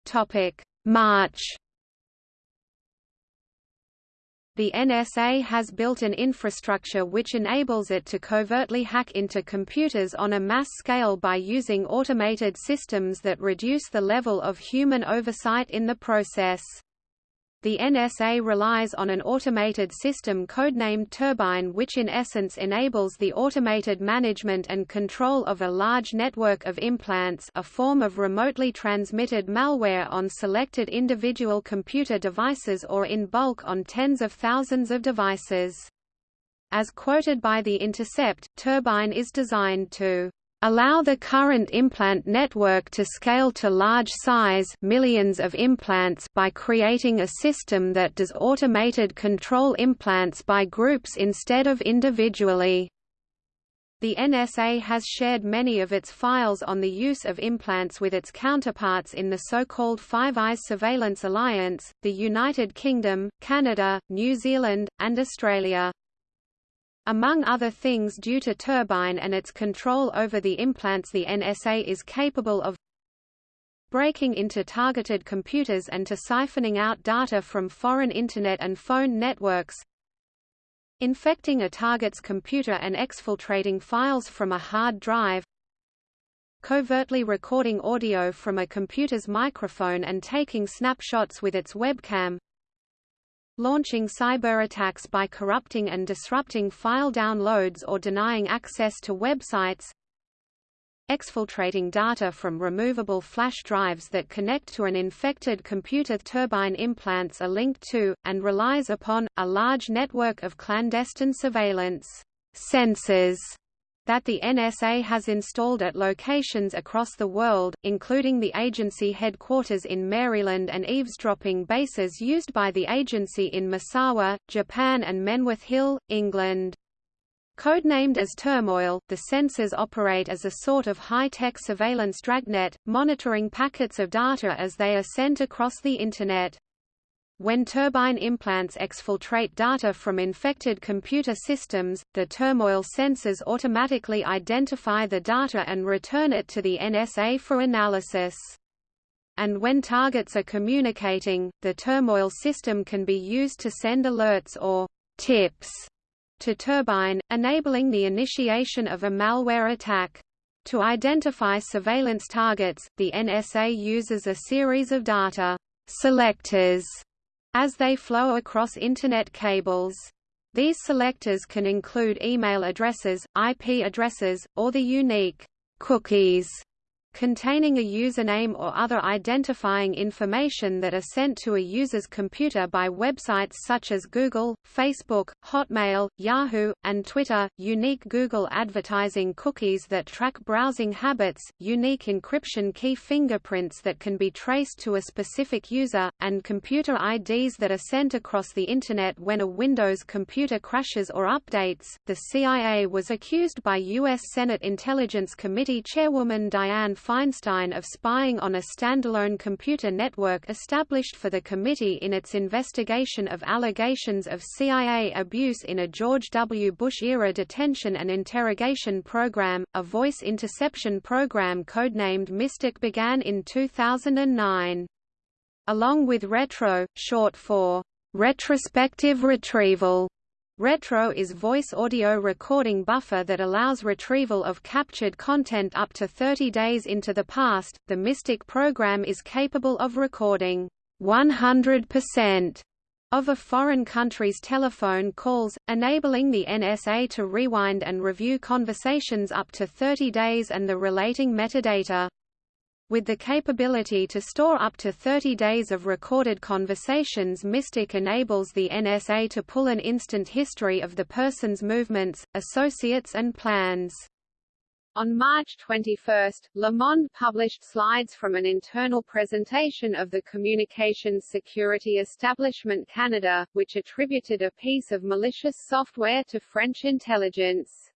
Topic: March the NSA has built an infrastructure which enables it to covertly hack into computers on a mass scale by using automated systems that reduce the level of human oversight in the process. The NSA relies on an automated system codenamed Turbine which in essence enables the automated management and control of a large network of implants a form of remotely transmitted malware on selected individual computer devices or in bulk on tens of thousands of devices. As quoted by The Intercept, Turbine is designed to allow the current implant network to scale to large size millions of implants by creating a system that does automated control implants by groups instead of individually. The NSA has shared many of its files on the use of implants with its counterparts in the so-called Five Eyes Surveillance Alliance, the United Kingdom, Canada, New Zealand, and Australia. Among other things due to Turbine and its control over the implants the NSA is capable of breaking into targeted computers and to siphoning out data from foreign Internet and phone networks infecting a target's computer and exfiltrating files from a hard drive covertly recording audio from a computer's microphone and taking snapshots with its webcam launching cyber attacks by corrupting and disrupting file downloads or denying access to websites exfiltrating data from removable flash drives that connect to an infected computer turbine implants are linked to, and relies upon, a large network of clandestine surveillance sensors that the NSA has installed at locations across the world, including the agency headquarters in Maryland and eavesdropping bases used by the agency in Misawa, Japan and Menwith Hill, England. Codenamed as Turmoil, the sensors operate as a sort of high-tech surveillance dragnet, monitoring packets of data as they are sent across the Internet. When turbine implants exfiltrate data from infected computer systems, the turmoil sensors automatically identify the data and return it to the NSA for analysis. And when targets are communicating, the turmoil system can be used to send alerts or tips to Turbine, enabling the initiation of a malware attack. To identify surveillance targets, the NSA uses a series of data selectors as they flow across Internet cables. These selectors can include email addresses, IP addresses, or the unique cookies containing a username or other identifying information that are sent to a user's computer by websites such as Google, Facebook, Hotmail, Yahoo, and Twitter, unique Google advertising cookies that track browsing habits, unique encryption key fingerprints that can be traced to a specific user, and computer IDs that are sent across the Internet when a Windows computer crashes or updates. The CIA was accused by U.S. Senate Intelligence Committee Chairwoman Dianne Feinstein of spying on a standalone computer network established for the committee in its investigation of allegations of CIA abuse in a George W. Bush-era detention and interrogation program. A voice interception program codenamed Mystic began in 2009. Along with retro, short for retrospective retrieval, Retro is voice audio recording buffer that allows retrieval of captured content up to 30 days into the past. The Mystic program is capable of recording 100% of a foreign country's telephone calls, enabling the NSA to rewind and review conversations up to 30 days and the relating metadata. With the capability to store up to 30 days of recorded conversations Mystic enables the NSA to pull an instant history of the person's movements, associates and plans. On March 21, Le published slides from an internal presentation of the Communications Security Establishment Canada, which attributed a piece of malicious software to French intelligence.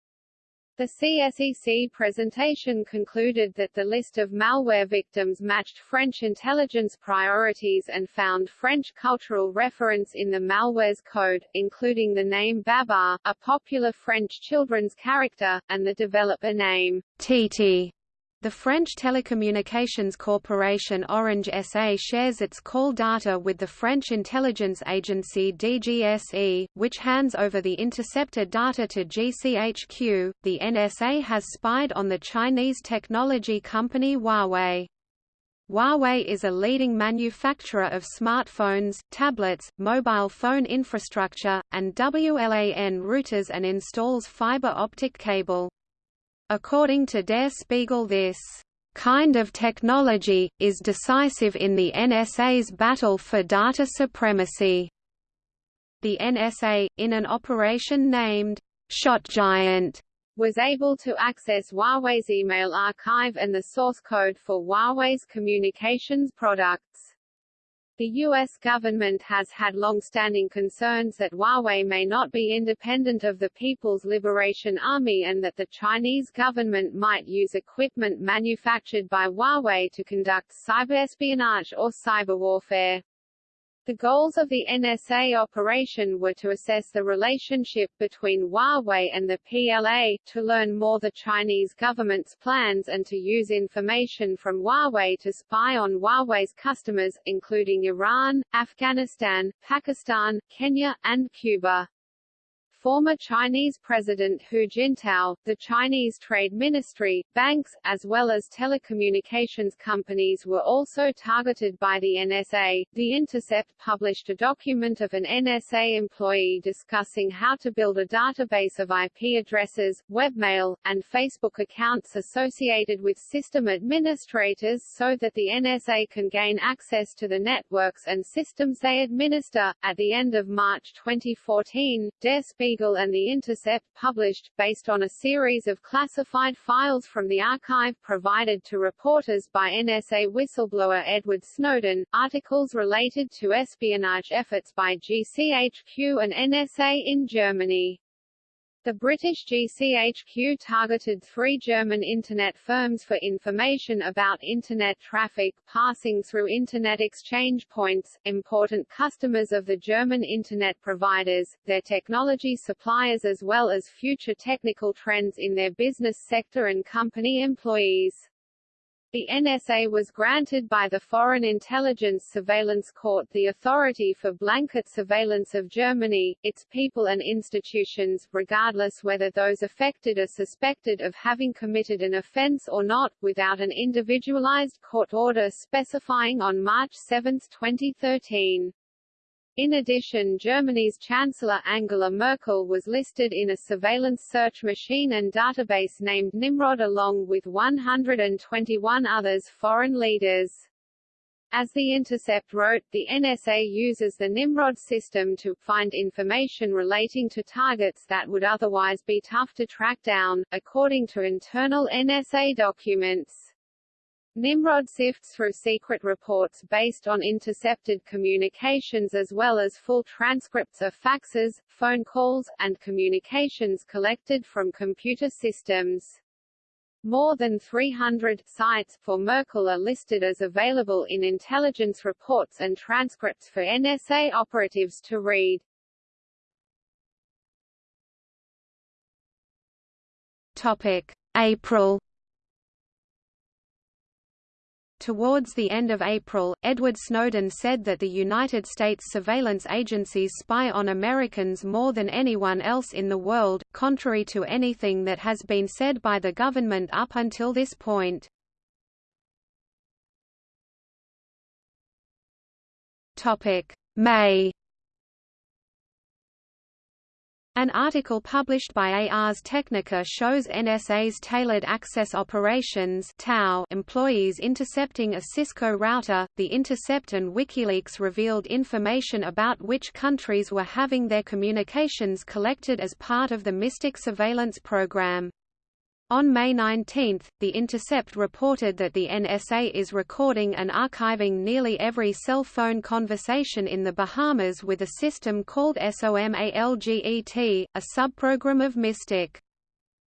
The CSEC presentation concluded that the list of malware victims matched French intelligence priorities and found French cultural reference in the malware's code, including the name Babar, a popular French children's character, and the developer name Titi. The French telecommunications corporation Orange SA shares its call data with the French intelligence agency DGSE, which hands over the intercepted data to GCHQ. The NSA has spied on the Chinese technology company Huawei. Huawei is a leading manufacturer of smartphones, tablets, mobile phone infrastructure, and WLAN routers and installs fiber optic cable. According to Der Spiegel this kind of technology, is decisive in the NSA's battle for data supremacy. The NSA, in an operation named Shot Giant, was able to access Huawei's email archive and the source code for Huawei's communications products. The U.S. government has had long-standing concerns that Huawei may not be independent of the People's Liberation Army and that the Chinese government might use equipment manufactured by Huawei to conduct cyberespionage or cyber warfare. The goals of the NSA operation were to assess the relationship between Huawei and the PLA, to learn more the Chinese government's plans and to use information from Huawei to spy on Huawei's customers, including Iran, Afghanistan, Pakistan, Kenya, and Cuba. Former Chinese President Hu Jintao, the Chinese Trade Ministry, banks, as well as telecommunications companies were also targeted by the NSA. The Intercept published a document of an NSA employee discussing how to build a database of IP addresses, webmail, and Facebook accounts associated with system administrators so that the NSA can gain access to the networks and systems they administer. At the end of March 2014, Der Spiegel and The Intercept published, based on a series of classified files from the archive provided to reporters by NSA whistleblower Edward Snowden, articles related to espionage efforts by GCHQ and NSA in Germany. The British GCHQ targeted three German Internet firms for information about Internet traffic passing through Internet exchange points, important customers of the German Internet providers, their technology suppliers as well as future technical trends in their business sector and company employees. The NSA was granted by the Foreign Intelligence Surveillance Court the authority for blanket surveillance of Germany, its people and institutions, regardless whether those affected are suspected of having committed an offense or not, without an individualized court order specifying on March 7, 2013. In addition Germany's Chancellor Angela Merkel was listed in a surveillance search machine and database named Nymrod along with 121 others foreign leaders. As The Intercept wrote, the NSA uses the Nymrod system to find information relating to targets that would otherwise be tough to track down, according to internal NSA documents. Nymrod sifts through secret reports based on intercepted communications as well as full transcripts of faxes, phone calls, and communications collected from computer systems. More than 300 cites for Merkel are listed as available in intelligence reports and transcripts for NSA operatives to read. Topic: April Towards the end of April, Edward Snowden said that the United States surveillance agencies spy on Americans more than anyone else in the world, contrary to anything that has been said by the government up until this point. May An article published by Ars Technica shows NSA's Tailored Access Operations employees intercepting a Cisco router. The intercept and WikiLeaks revealed information about which countries were having their communications collected as part of the Mystic surveillance program. On May 19, The Intercept reported that the NSA is recording and archiving nearly every cell phone conversation in the Bahamas with a system called SOMALGET, a subprogram of Mystic.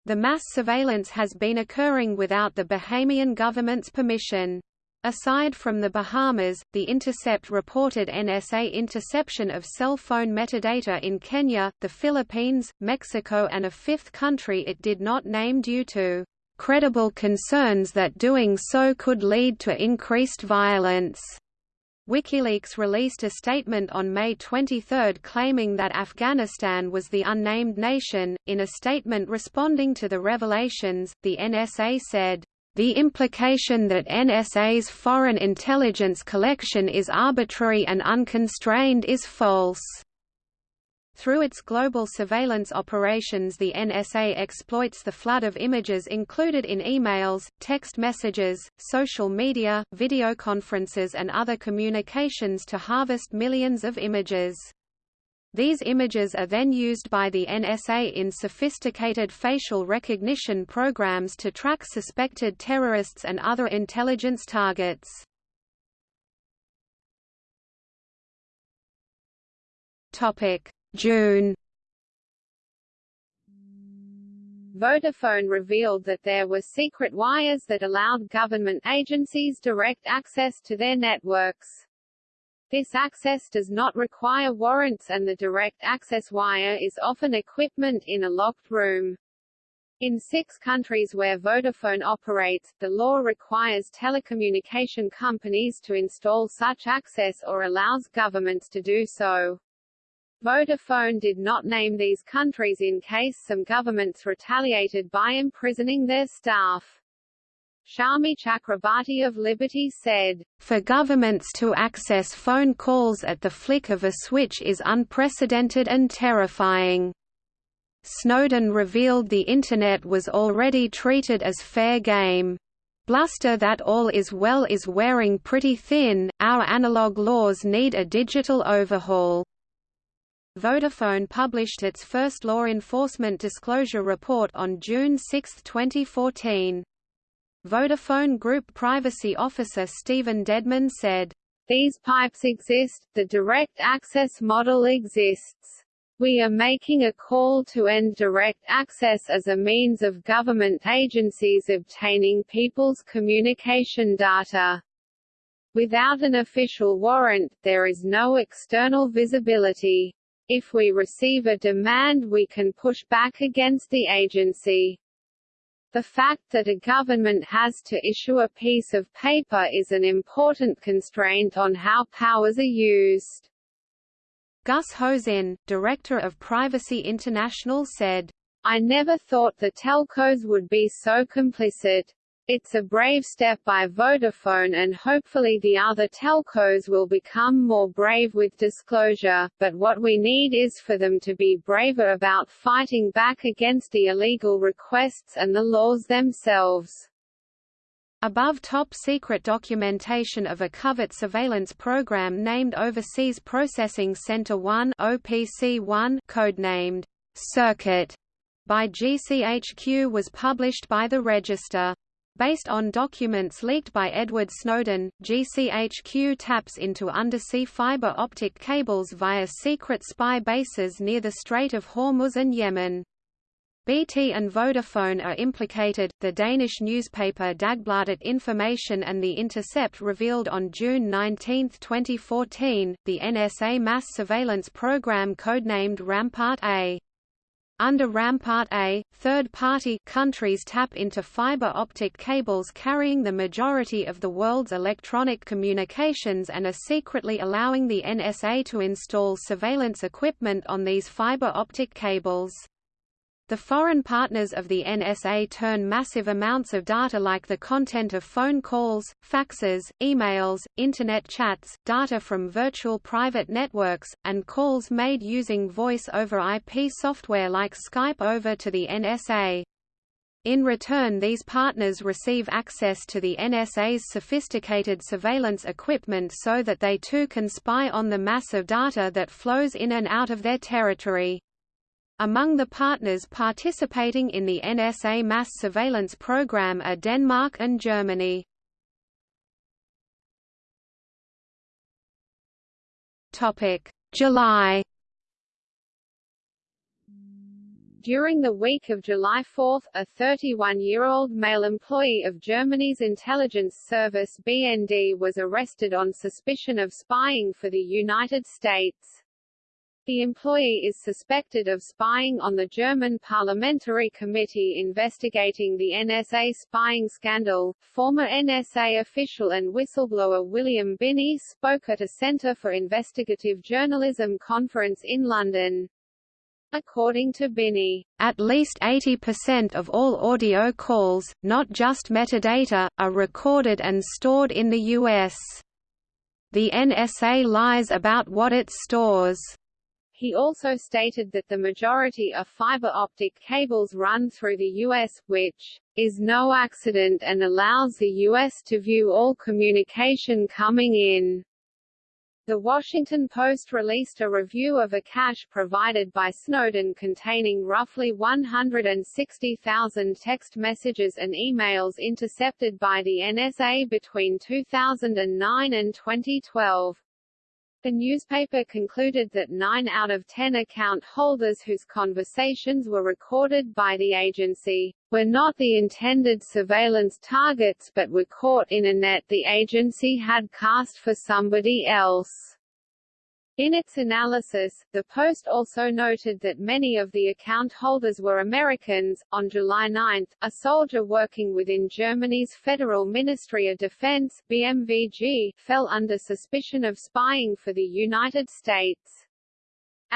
The mass surveillance has been occurring without the Bahamian government's permission. Aside from the Bahamas, The Intercept reported NSA interception of cell phone metadata in Kenya, the Philippines, Mexico and a fifth country it did not name due to credible concerns that doing so could lead to increased violence. WikiLeaks released a statement on May 23 claiming that Afghanistan was the unnamed nation. In a statement responding to the revelations, the NSA said, the implication that NSA's foreign intelligence collection is arbitrary and unconstrained is false. Through its global surveillance operations the NSA exploits the flood of images included in emails, text messages, social media, videoconferences and other communications to harvest millions of images. These images are then used by the NSA in sophisticated facial recognition programs to track suspected terrorists and other intelligence targets. June Vodafone revealed that there were secret wires that allowed government agencies direct access to their networks. This access does not require warrants and the direct access wire is often equipment in a locked room. In six countries where Vodafone operates, the law requires telecommunication companies to install such access or allows governments to do so. Vodafone did not name these countries in case some governments retaliated by imprisoning their staff. Shami Chakrabarti of Liberty said, For governments to access phone calls at the flick of a switch is unprecedented and terrifying. Snowden revealed the Internet was already treated as fair game. Bluster that all is well is wearing pretty thin, our analog laws need a digital overhaul. Vodafone published its first law enforcement disclosure report on June 6, 2014. Vodafone Group Privacy Officer Stephen Deadman said, These pipes exist, the direct access model exists. We are making a call to end direct access as a means of government agencies obtaining people's communication data. Without an official warrant, there is no external visibility. If we receive a demand we can push back against the agency. The fact that a government has to issue a piece of paper is an important constraint on how powers are used. Gus Hosein, director of Privacy International said, I never thought the telcos would be so complicit. It's a brave step by Vodafone and hopefully the other telcos will become more brave with disclosure, but what we need is for them to be braver about fighting back against the illegal requests and the laws themselves. Above top secret documentation of a covert surveillance program named Overseas Processing Center 1 OPC1 codenamed Circuit by GCHQ was published by the Register. Based on documents leaked by Edward Snowden, GCHQ taps into undersea fiber optic cables via secret spy bases near the Strait of Hormuz and Yemen. BT and Vodafone are implicated. The Danish newspaper Dagbladet Information and The Intercept revealed on June 19, 2014, the NSA mass surveillance program codenamed Rampart A. Under Rampart A, third-party countries tap into fiber optic cables carrying the majority of the world's electronic communications and are secretly allowing the NSA to install surveillance equipment on these fiber optic cables. The foreign partners of the NSA turn massive amounts of data like the content of phone calls, faxes, emails, Internet chats, data from virtual private networks, and calls made using voice over IP software like Skype over to the NSA. In return these partners receive access to the NSA's sophisticated surveillance equipment so that they too can spy on the mass of data that flows in and out of their territory. Among the partners participating in the NSA mass surveillance program are Denmark and Germany. July During the week of July 4, a 31-year-old male employee of Germany's intelligence service BND was arrested on suspicion of spying for the United States. The employee is suspected of spying on the German parliamentary committee investigating the NSA spying scandal. Former NSA official and whistleblower William Binney spoke at a Centre for Investigative Journalism conference in London. According to Binney, at least 80% of all audio calls, not just metadata, are recorded and stored in the U.S. The NSA lies about what it stores. He also stated that the majority of fiber optic cables run through the U.S., which is no accident and allows the U.S. to view all communication coming in. The Washington Post released a review of a cache provided by Snowden containing roughly 160,000 text messages and emails intercepted by the NSA between 2009 and 2012. The newspaper concluded that 9 out of 10 account holders whose conversations were recorded by the agency, were not the intended surveillance targets but were caught in a net the agency had cast for somebody else. In its analysis, the Post also noted that many of the account holders were Americans. On July 9, a soldier working within Germany's Federal Ministry of Defense (BMVG) fell under suspicion of spying for the United States.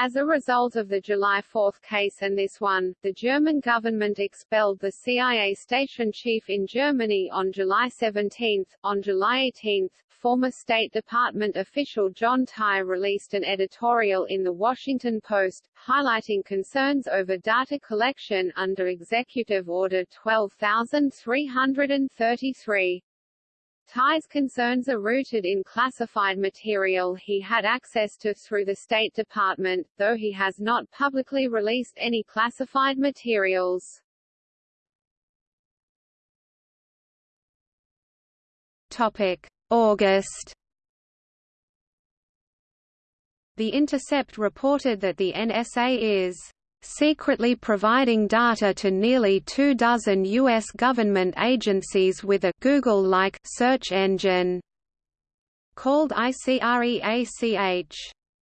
As a result of the July 4 case and this one, the German government expelled the CIA station chief in Germany on July 17. On July 18, former State Department official John Tye released an editorial in The Washington Post, highlighting concerns over data collection under Executive Order 12333. Tye's concerns are rooted in classified material he had access to through the State Department, though he has not publicly released any classified materials. Topic: August The Intercept reported that the NSA is secretly providing data to nearly two dozen U.S. government agencies with a Google-like search engine called ICREACH.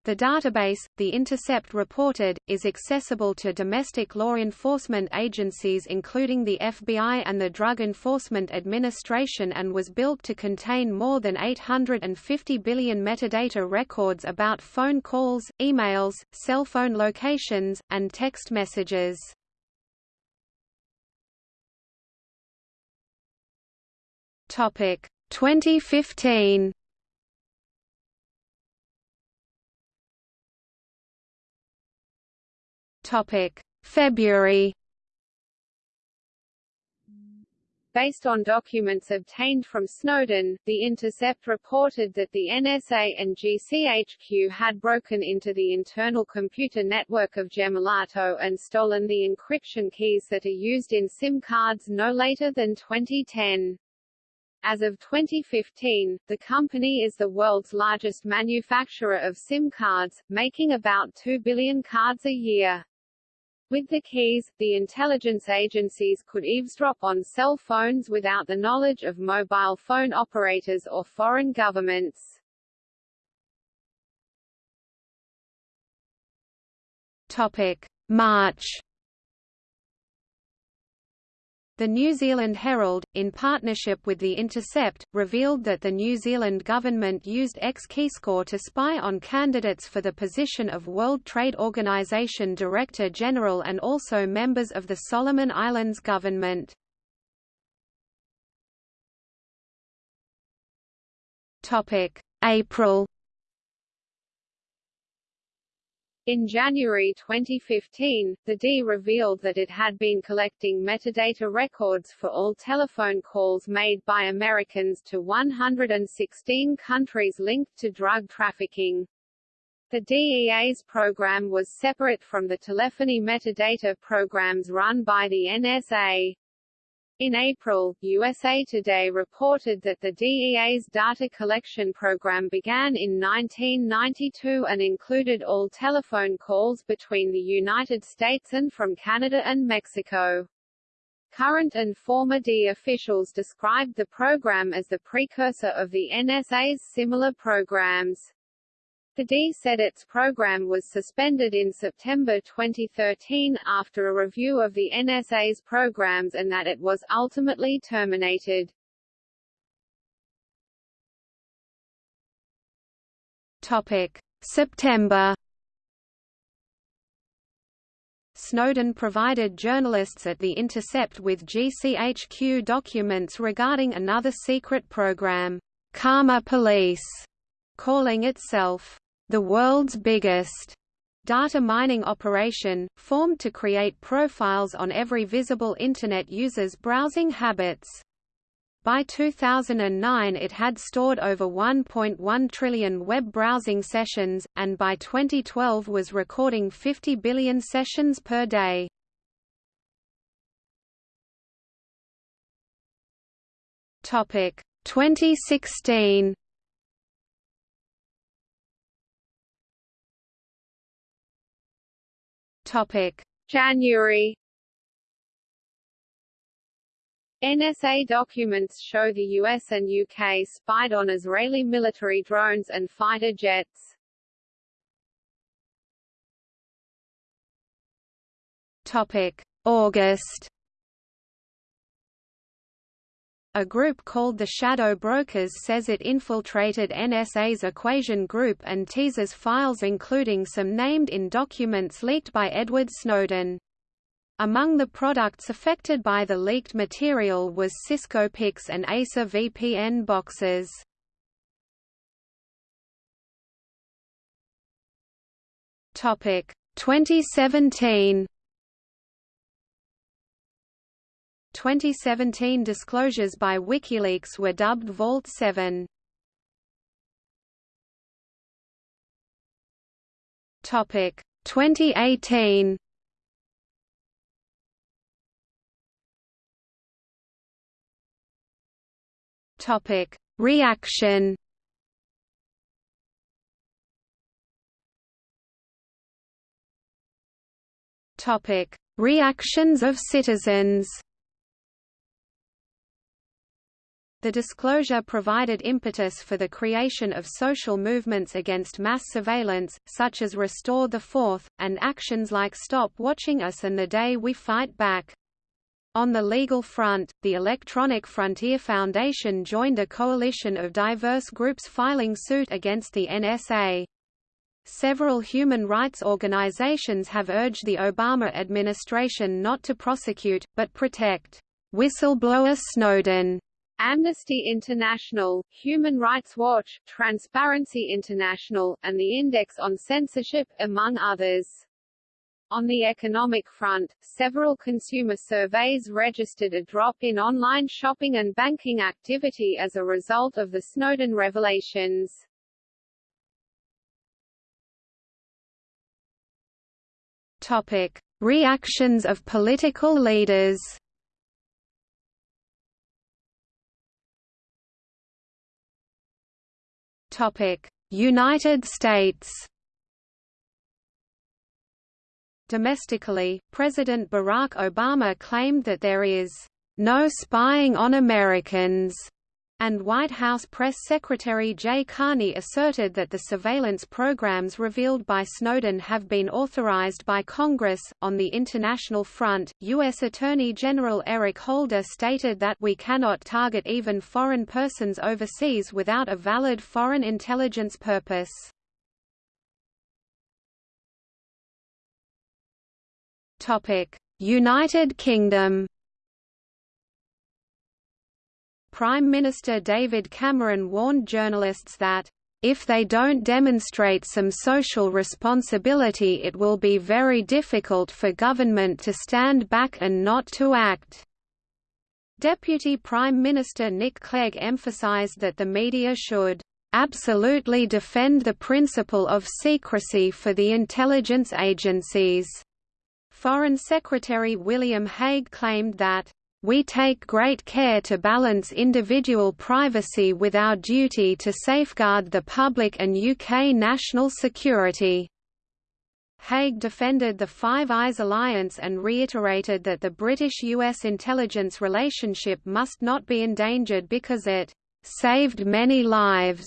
The database, The Intercept reported, is accessible to domestic law enforcement agencies including the FBI and the Drug Enforcement Administration and was built to contain more than 850 billion metadata records about phone calls, emails, cell phone locations, and text messages. Topic 2015 Topic: February. Based on documents obtained from Snowden, The Intercept reported that the NSA and GCHQ had broken into the internal computer network of Gemalto and stolen the encryption keys that are used in SIM cards no later than 2010. As of 2015, the company is the world's largest manufacturer of SIM cards, making about 2 billion cards a year. With the keys, the intelligence agencies could eavesdrop on cell phones without the knowledge of mobile phone operators or foreign governments. Topic: March The New Zealand Herald, in partnership with The Intercept, revealed that the New Zealand government used X-Keyscore to spy on candidates for the position of World Trade Organization Director General and also members of the Solomon Islands government. April In January 2015, the D revealed that it had been collecting metadata records for all telephone calls made by Americans to 116 countries linked to drug trafficking. The DEA's program was separate from the telephony metadata programs run by the NSA. In April, USA Today reported that the DEA's data collection program began in 1992 and included all telephone calls between the United States and from Canada and Mexico. Current and former DEA officials described the program as the precursor of the NSA's similar programs. The D said its program was suspended in September 2013 after a review of the NSA's programs and that it was ultimately terminated. Topic: September Snowden provided journalists at The Intercept with GCHQ documents regarding another secret program, Karma Police, calling itself the world's biggest data mining operation, formed to create profiles on every visible Internet user's browsing habits. By 2009 it had stored over 1.1 trillion web browsing sessions, and by 2012 was recording 50 billion sessions per day. Topic 2016 Topic: January. NSA documents show the US and UK spied on Israeli military drones and fighter jets. Topic: August A group called the Shadow Brokers says it infiltrated NSA's Equation Group and teases files including some named in documents leaked by Edward Snowden. Among the products affected by the leaked material was Cisco PIX and ASA VPN boxes. Topic 2017 2017 disclosures by WikiLeaks were dubbed Vault 7. Topic. 2018 Topic. Reaction. Topic. Reactions of citizens The disclosure provided impetus for the creation of social movements against mass surveillance, such as Restore the Fourth, and actions like Stop Watching Us and The Day We Fight Back. On the legal front, the Electronic Frontier Foundation joined a coalition of diverse groups filing suit against the NSA. Several human rights organizations have urged the Obama administration not to prosecute, but protect whistleblower Snowden Amnesty International, Human Rights Watch, Transparency International, and the Index on Censorship, among others. On the economic front, several consumer surveys registered a drop in online shopping and banking activity as a result of the Snowden revelations. Topic: Reactions of political leaders. United States. Domestically, President Barack Obama claimed that there is no spying on Americans and White House Press Secretary Jay Carney asserted that the surveillance programs revealed by Snowden have been authorized by Congress. On the international front, U.S. Attorney General Eric Holder stated that we cannot target even foreign persons overseas without a valid foreign intelligence purpose. United Kingdom Prime Minister David Cameron warned journalists that, "...if they don't demonstrate some social responsibility it will be very difficult for government to stand back and not to act." Deputy Prime Minister Nick Clegg emphasised that the media should absolutely defend the principle of secrecy for the intelligence agencies. Foreign Secretary William Hague claimed that we take great care to balance individual privacy with our duty to safeguard the public and UK national security. Hague defended the Five Eyes alliance and reiterated that the British-US intelligence relationship must not be endangered because it «saved many lives».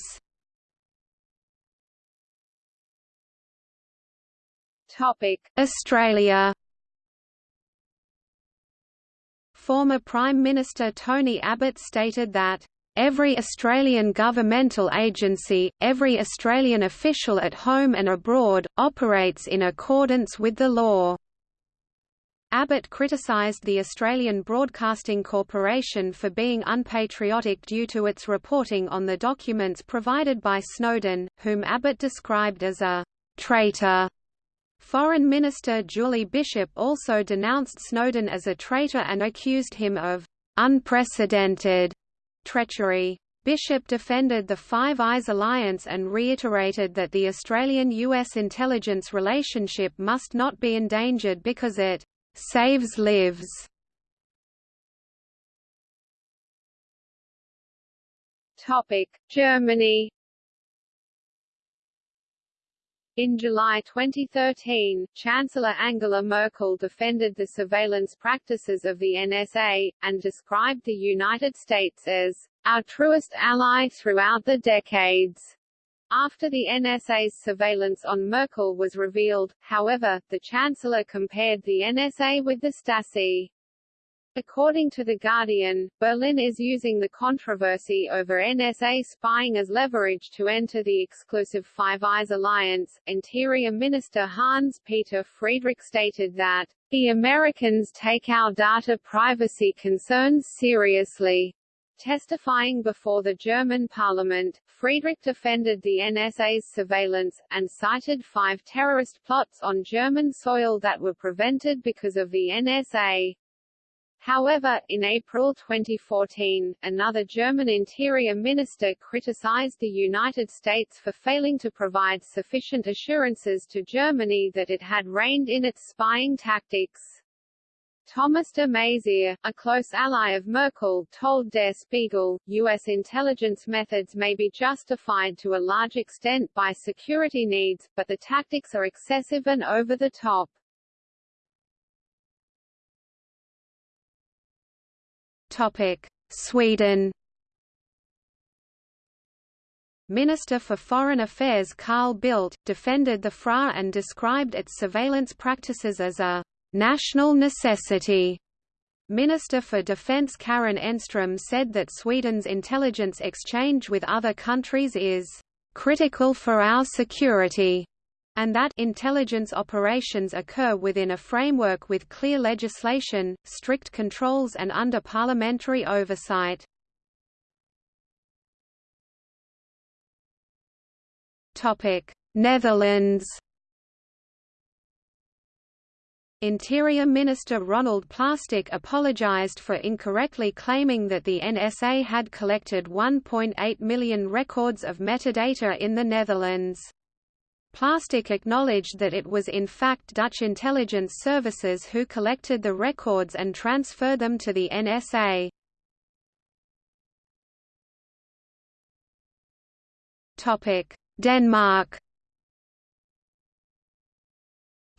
Australia Former Prime Minister Tony Abbott stated that, "...every Australian governmental agency, every Australian official at home and abroad, operates in accordance with the law." Abbott criticised the Australian Broadcasting Corporation for being unpatriotic due to its reporting on the documents provided by Snowden, whom Abbott described as a «traitor» Foreign Minister Julie Bishop also denounced Snowden as a traitor and accused him of unprecedented treachery. Bishop defended the Five Eyes alliance and reiterated that the Australian-US intelligence relationship must not be endangered because it saves lives. Topic: Germany in July 2013, Chancellor Angela Merkel defended the surveillance practices of the NSA, and described the United States as our truest ally throughout the decades. After the NSA's surveillance on Merkel was revealed, however, the Chancellor compared the NSA with the Stasi. According to The Guardian, Berlin is using the controversy over NSA spying as leverage to enter the exclusive Five Eyes alliance. Interior Minister Hans-Peter Friedrich stated that, the Americans take our data privacy concerns seriously. Testifying before the German parliament, Friedrich defended the NSA's surveillance, and cited five terrorist plots on German soil that were prevented because of the NSA. However, in April 2014, another German interior minister criticized the United States for failing to provide sufficient assurances to Germany that it had reined in its spying tactics. Thomas de Maizière, a close ally of Merkel, told Der Spiegel, U.S. intelligence methods may be justified to a large extent by security needs, but the tactics are excessive and over the top. Sweden. Minister for Foreign Affairs Carl Bildt, defended the FRA and described its surveillance practices as a «national necessity». Minister for Defence Karin Enström said that Sweden's intelligence exchange with other countries is «critical for our security» and that intelligence operations occur within a framework with clear legislation, strict controls and under parliamentary oversight. Netherlands Interior Minister Ronald Plasterk apologized for incorrectly claiming that the NSA had collected 1.8 million records of metadata in the Netherlands. Plasterk acknowledged that it was in fact Dutch intelligence services who collected the records and transferred them to the NSA. Denmark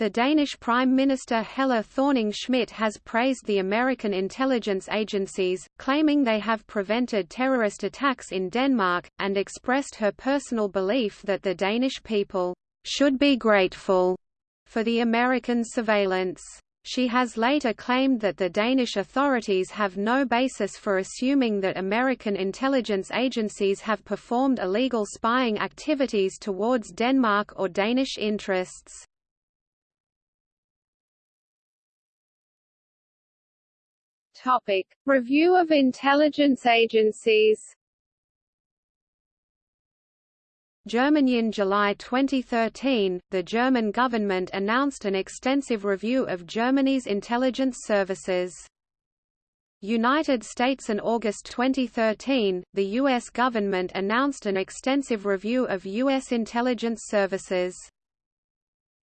The Danish Prime Minister Helle Thorning-Schmidt has praised the American intelligence agencies, claiming they have prevented terrorist attacks in Denmark, and expressed her personal belief that the Danish people should be grateful for the American surveillance. She has later claimed that the Danish authorities have no basis for assuming that American intelligence agencies have performed illegal spying activities towards Denmark or Danish interests. Topic: Review of intelligence agencies. Germany In July 2013, the German government announced an extensive review of Germany's intelligence services. United States In August 2013, the U.S. government announced an extensive review of U.S. intelligence services.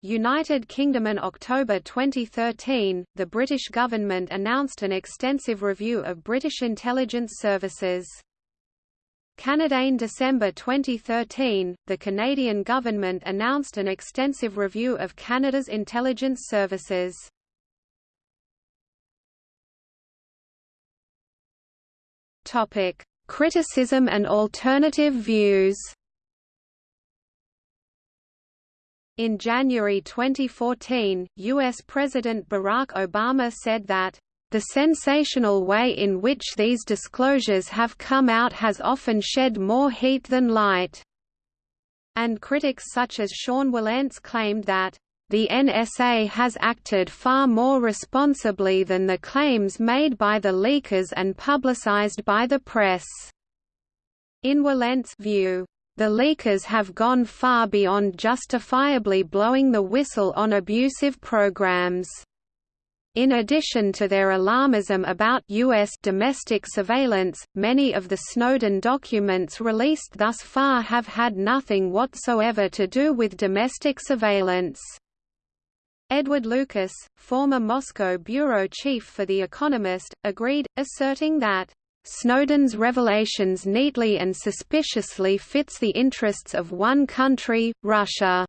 United Kingdom in October 2013, the British government announced an extensive review of British intelligence services. Canada in December 2013, the Canadian government announced an extensive review of Canada's intelligence services. Topic: Criticism and alternative views. In January 2014, U.S. President Barack Obama said that, "...the sensational way in which these disclosures have come out has often shed more heat than light." And critics such as Sean Wilentz claimed that, the NSA has acted far more responsibly than the claims made by the leakers and publicized by the press. In Wilentz's view, the leakers have gone far beyond justifiably blowing the whistle on abusive programs. In addition to their alarmism about U.S. domestic surveillance, many of the Snowden documents released thus far have had nothing whatsoever to do with domestic surveillance. Edward Lucas, former Moscow bureau chief for The Economist, agreed, asserting that Snowden's revelations neatly and suspiciously fits the interests of one country, Russia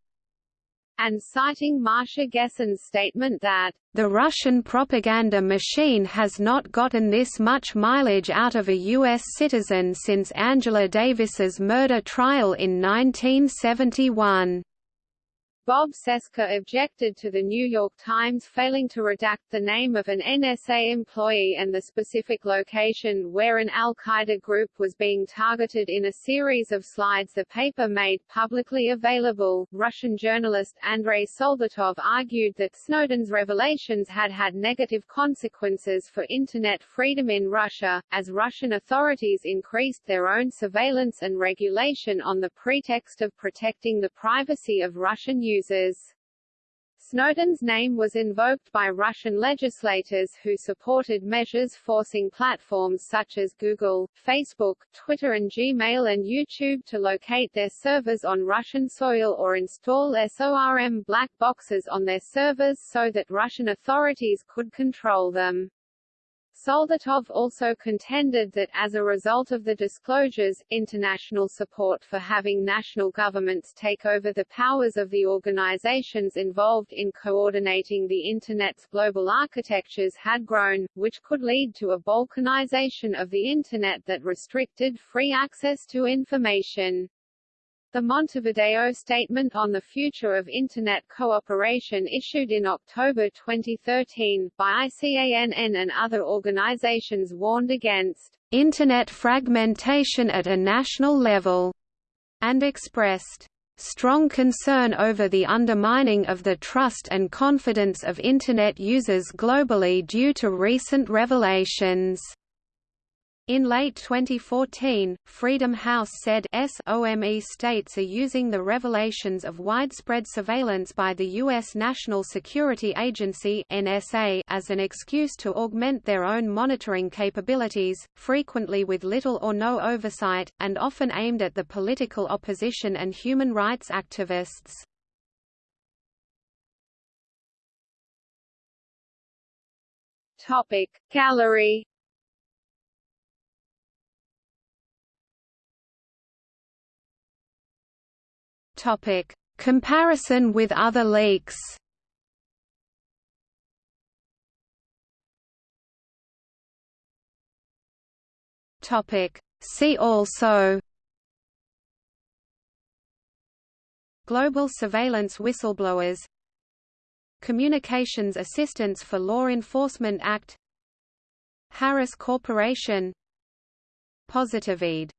and citing Masha Gessen's statement that, "...the Russian propaganda machine has not gotten this much mileage out of a U.S. citizen since Angela Davis's murder trial in 1971." Bob Cesca objected to the New York Times failing to redact the name of an NSA employee and the specific location where an al-Qaeda group was being targeted in a series of slides the paper made publicly available. Russian journalist Andrei Soldatov argued that Snowden's revelations had had negative consequences for Internet freedom in Russia, as Russian authorities increased their own surveillance and regulation on the pretext of protecting the privacy of Russian users users. Snowden's name was invoked by Russian legislators who supported measures forcing platforms such as Google, Facebook, Twitter and Gmail and YouTube to locate their servers on Russian soil or install SORM black boxes on their servers so that Russian authorities could control them. Soldatov also contended that as a result of the disclosures, international support for having national governments take over the powers of the organizations involved in coordinating the Internet's global architectures had grown, which could lead to a balkanization of the Internet that restricted free access to information. The Montevideo Statement on the Future of Internet Cooperation issued in October 2013, by ICANN and other organizations warned against «Internet fragmentation at a national level» and expressed strong concern over the undermining of the trust and confidence of Internet users globally due to recent revelations. In late 2014, Freedom House said SOME states are using the revelations of widespread surveillance by the U.S. National Security Agency NSA as an excuse to augment their own monitoring capabilities, frequently with little or no oversight, and often aimed at the political opposition and human rights activists. Topic Gallery Topic: Comparison with other leaks. Topic: See also Global surveillance whistleblowers Communications Assistance for Law Enforcement Act Harris Corporation Positivede